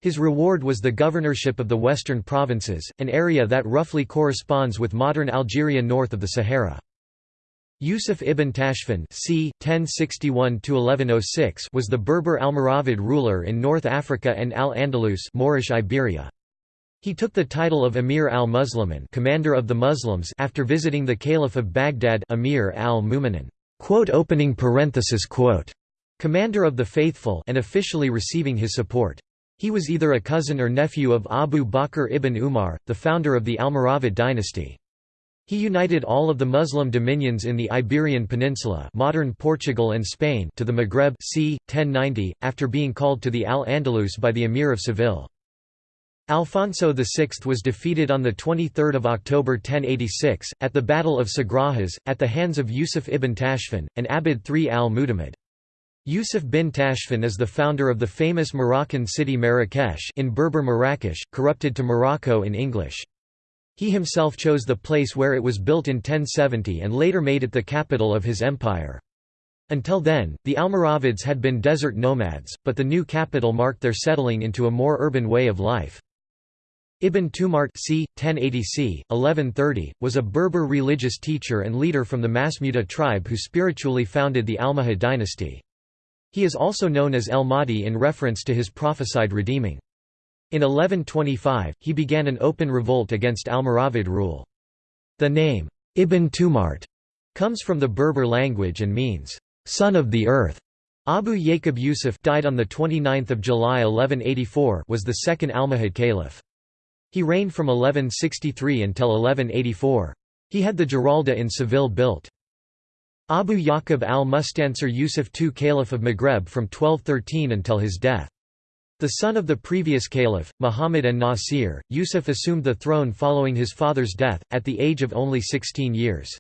His reward was the governorship of the Western Provinces, an area that roughly corresponds with modern Algeria north of the Sahara. Yusuf ibn Tashfin c. 1061 was the Berber Almoravid ruler in North Africa and Al-Andalus Moorish Iberia. He took the title of Emir al-Muslimin commander of the Muslims after visiting the Caliph of Baghdad Emir al-Mu'minin commander of the faithful and officially receiving his support. He was either a cousin or nephew of Abu Bakr ibn Umar, the founder of the Almoravid dynasty. He united all of the Muslim dominions in the Iberian Peninsula modern Portugal and Spain to the Maghreb c. 1090, after being called to the Al-Andalus by the Emir of Seville. Alfonso VI was defeated on 23 October 1086, at the Battle of Sagrajas, at the hands of Yusuf ibn Tashfin, and Abid III al-Mutamid. Yusuf bin Tashfin is the founder of the famous Moroccan city Marrakesh in Berber Marrakesh, corrupted to Morocco in English. He himself chose the place where it was built in 1070 and later made it the capital of his empire. Until then, the Almoravids had been desert nomads, but the new capital marked their settling into a more urban way of life. Ibn Tumart c. 1080 c. 1130, was a Berber religious teacher and leader from the Masmuda tribe who spiritually founded the Almohad dynasty. He is also known as El Mahdi in reference to his prophesied redeeming. In 1125, he began an open revolt against Almoravid rule. The name, Ibn Tumart, comes from the Berber language and means, son of the earth. Abu Yaqub Yusuf died on 29 July 1184 was the second Almohad caliph. He reigned from 1163 until 1184. He had the Giralda in Seville built. Abu Yaqub al-Mustansir Yusuf II Caliph of Maghreb from 1213 until his death. The son of the previous caliph, Muhammad an-Nasir, Yusuf assumed the throne following his father's death, at the age of only 16 years.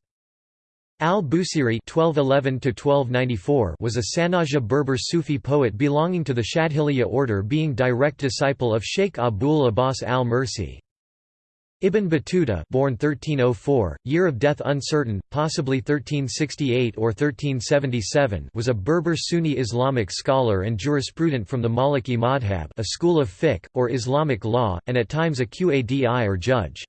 Al-Busiri was a Sanhaja Berber Sufi poet belonging to the Shadhiliya order being direct disciple of Sheikh Abul Abbas al-Mursi. Ibn Battuta born 1304, year of death uncertain, possibly 1368 or 1377 was a Berber Sunni Islamic scholar and jurisprudent from the Maliki madhab a school of fiqh, or Islamic law, and at times a qadi or judge.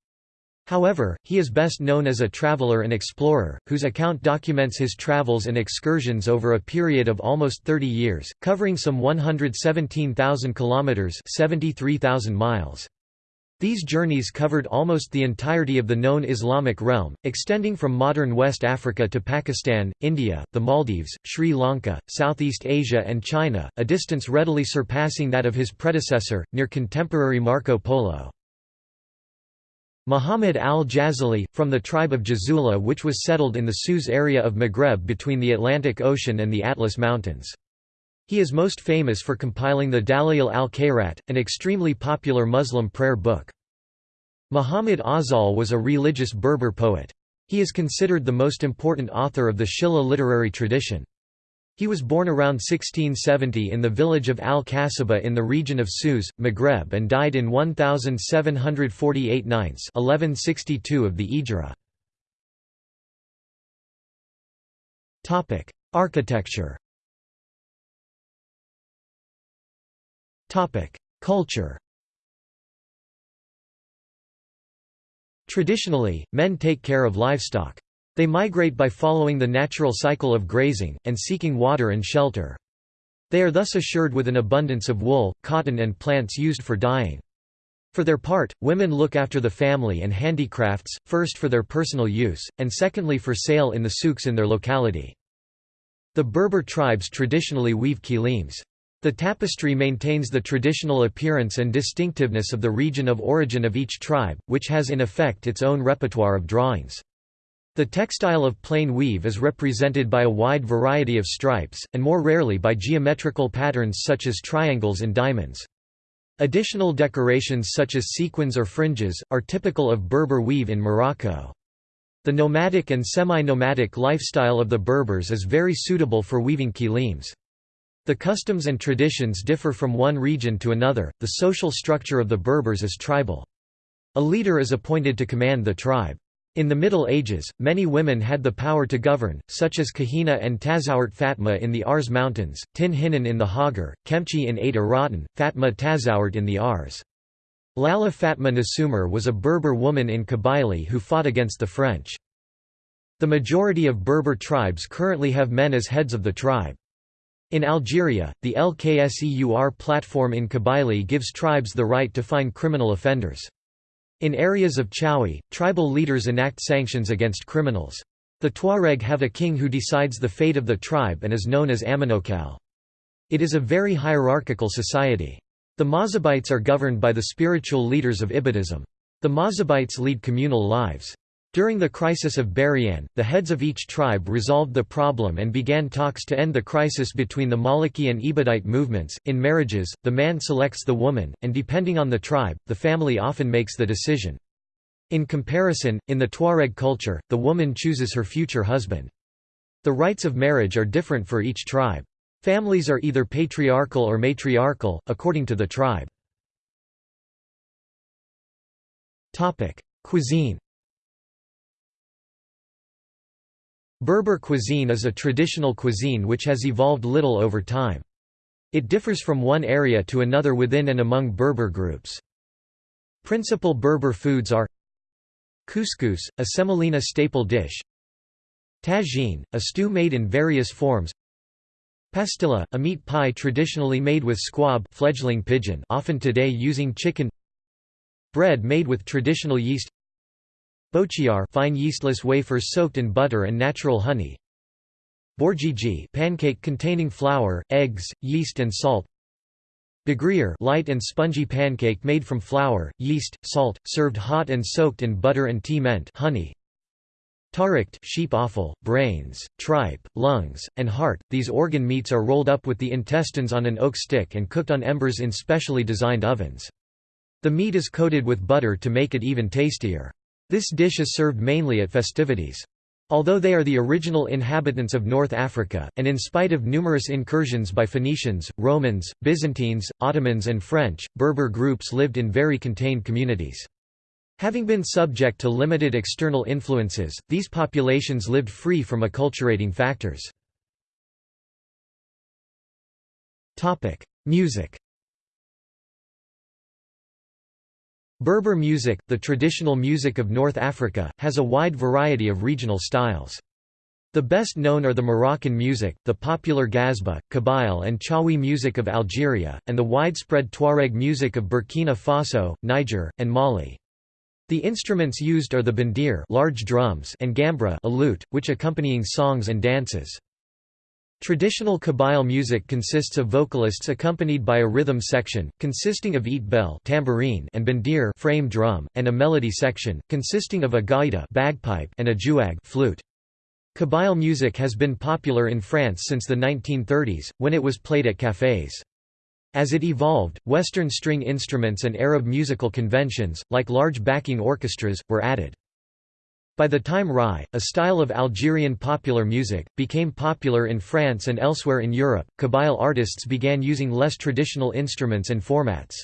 However, he is best known as a traveler and explorer, whose account documents his travels and excursions over a period of almost 30 years, covering some 117,000 kilometers (73,000 miles). These journeys covered almost the entirety of the known Islamic realm, extending from modern West Africa to Pakistan, India, the Maldives, Sri Lanka, Southeast Asia and China, a distance readily surpassing that of his predecessor, near contemporary Marco Polo. Muhammad al-Jazuli, from the tribe of Jazula which was settled in the Sous area of Maghreb between the Atlantic Ocean and the Atlas Mountains. He is most famous for compiling the Dala'il al-Khairat, an extremely popular Muslim prayer book. Muhammad Awzal was a religious Berber poet. He is considered the most important author of the Shilha literary tradition. He was born around 1670 in the village of Al-Kasaba in the region of Sous, Maghreb and died in 1748 1162 of the Ijra. Architecture Culture Traditionally, men take care of livestock. They migrate by following the natural cycle of grazing, and seeking water and shelter. They are thus assured with an abundance of wool, cotton and plants used for dyeing. For their part, women look after the family and handicrafts, first for their personal use, and secondly for sale in the souks in their locality. The Berber tribes traditionally weave kilims. The tapestry maintains the traditional appearance and distinctiveness of the region of origin of each tribe, which has in effect its own repertoire of drawings. The textile of plain weave is represented by a wide variety of stripes, and more rarely by geometrical patterns such as triangles and diamonds. Additional decorations such as sequins or fringes, are typical of Berber weave in Morocco. The nomadic and semi-nomadic lifestyle of the Berbers is very suitable for weaving kilims. The customs and traditions differ from one region to another, the social structure of the Berbers is tribal. A leader is appointed to command the tribe. In the Middle Ages, many women had the power to govern, such as Kahina and Tazawart Fatma in the Aurès Mountains, Tin Hinan in the Hoggar, Kemchi in Ait Aratan, Fatma Tazawart in the Aurès. Lala Fatma Nasumar was a Berber woman in Kabylie who fought against the French. The majority of Berber tribes currently have men as heads of the tribe. In Algeria, the LKSEUR platform in Kabylie gives tribes the right to fine criminal offenders. In areas of Chawi, tribal leaders enact sanctions against criminals. The Tuareg have a king who decides the fate of the tribe and is known as Aminokal. It is a very hierarchical society. The Mazabites are governed by the spiritual leaders of Ibadism. The Mazabites lead communal lives. During the crisis of Berriane, the heads of each tribe resolved the problem and began talks to end the crisis between the Maliki and Ibadite movements. In marriages, the man selects the woman, and depending on the tribe, the family often makes the decision. In comparison, in the Tuareg culture, the woman chooses her future husband. The rites of marriage are different for each tribe. Families are either patriarchal or matriarchal, according to the tribe. Cuisine Berber cuisine is a traditional cuisine which has evolved little over time. It differs from one area to another within and among Berber groups. Principal Berber foods are Couscous, a semolina staple dish Tagine, a stew made in various forms Pastilla, a meat pie traditionally made with squab fledgling pigeon often today using chicken Bread made with traditional yeast Bochiar fine yeastless wafers soaked in butter and natural honey. Borgiji pancake containing flour, eggs, yeast and salt. Bagrier light and spongy pancake made from flour, yeast, salt, served hot and soaked in butter and tea mint honey. Tarikt sheep offal, brains, tripe, lungs, and heart. These organ meats are rolled up with the intestines on an oak stick and cooked on embers in specially designed ovens. The meat is coated with butter to make it even tastier. This dish is served mainly at festivities. Although they are the original inhabitants of North Africa, and in spite of numerous incursions by Phoenicians, Romans, Byzantines, Ottomans and French, Berber groups lived in very contained communities. Having been subject to limited external influences, these populations lived free from acculturating factors. Music Berber music, the traditional music of North Africa, has a wide variety of regional styles. The best known are the Moroccan music, the popular Ghazba, Kabyle and Chawi music of Algeria, and the widespread Tuareg music of Burkina Faso, Niger, and Mali. The instruments used are the bandir large drums and gambra a lute, which accompanying songs and dances. Traditional Kabyle music consists of vocalists accompanied by a rhythm section, consisting of eat bell tambourine and bandir frame drum, and a melody section, consisting of a gaida bagpipe and a jouag flute. Kabyle music has been popular in France since the 1930s, when it was played at cafés. As it evolved, Western string instruments and Arab musical conventions, like large backing orchestras, were added. By the time Rai, a style of Algerian popular music, became popular in France and elsewhere in Europe, Kabyle artists began using less traditional instruments and formats.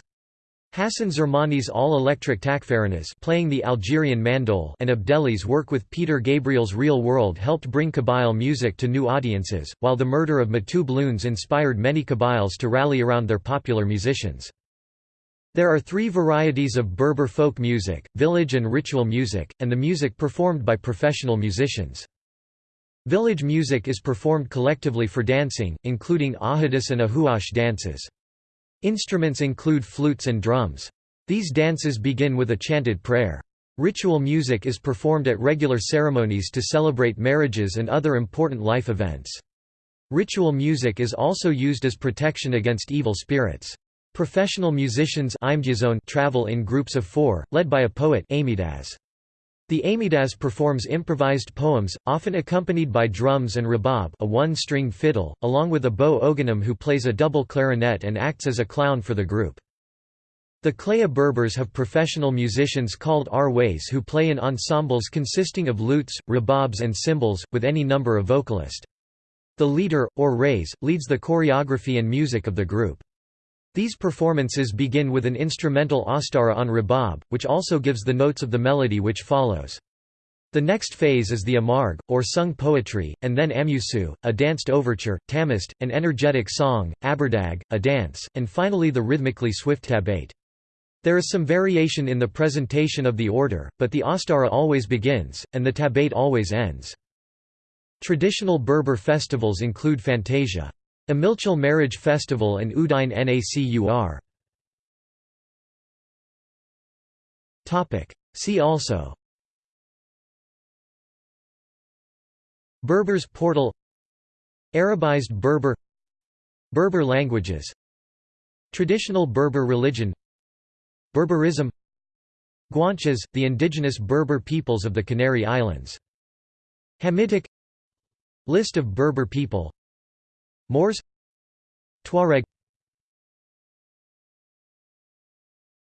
Hassan Zermani's all-electric takfarinas playing the Algerian mandol and Abdelli's work with Peter Gabriel's Real World helped bring Kabyle music to new audiences, while the murder of Matoub Lounès inspired many Kabyles to rally around their popular musicians. There are three varieties of Berber folk music, village and ritual music, and the music performed by professional musicians. Village music is performed collectively for dancing, including ahadis and ahuash dances. Instruments include flutes and drums. These dances begin with a chanted prayer. Ritual music is performed at regular ceremonies to celebrate marriages and other important life events. Ritual music is also used as protection against evil spirits. Professional musicians travel in groups of four, led by a poet the Amidas performs improvised poems, often accompanied by drums and rabab a one-string fiddle, along with a bow oganim who plays a double clarinet and acts as a clown for the group. The Klaya Berbers have professional musicians called Arways who play in ensembles consisting of lutes, rababs and cymbals, with any number of vocalist. The leader, or rays, leads the choreography and music of the group. These performances begin with an instrumental astara on rabab, which also gives the notes of the melody which follows. The next phase is the amarg, or sung poetry, and then amusu, a danced overture, tamist, an energetic song, aberdag, a dance, and finally the rhythmically swift tabate. There is some variation in the presentation of the order, but the astara always begins, and the tabate always ends. Traditional Berber festivals include Fantasia. Imilchil Marriage Festival and Udine Nakur. See also. Berbers portal. Arabized Berber. Berber languages. Traditional Berber religion. Berberism. Guanches, the indigenous Berber peoples of the Canary Islands. Hamitic. List of Berber people Moors Tuareg.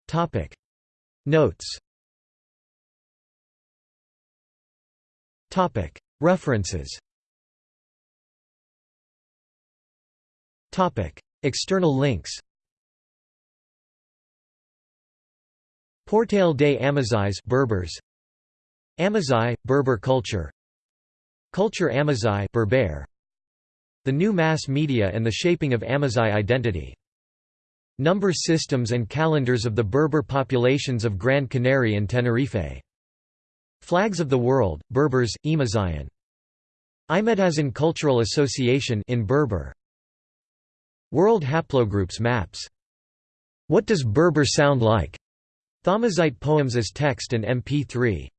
Topic. Notes. Topic. References. Topic. External links. Portal des Amazigh Berbers. Amazigh, Berber culture. Culture Amazigh Berber the new mass media and the shaping of Amazigh identity. Number systems and calendars of the Berber populations of Gran Canary and Tenerife. Flags of the World, Berbers, Imazighen. Imedhazan Cultural Association in Berber. World Haplogroups maps. What does Berber sound like? Thamazigh poems as text and MP3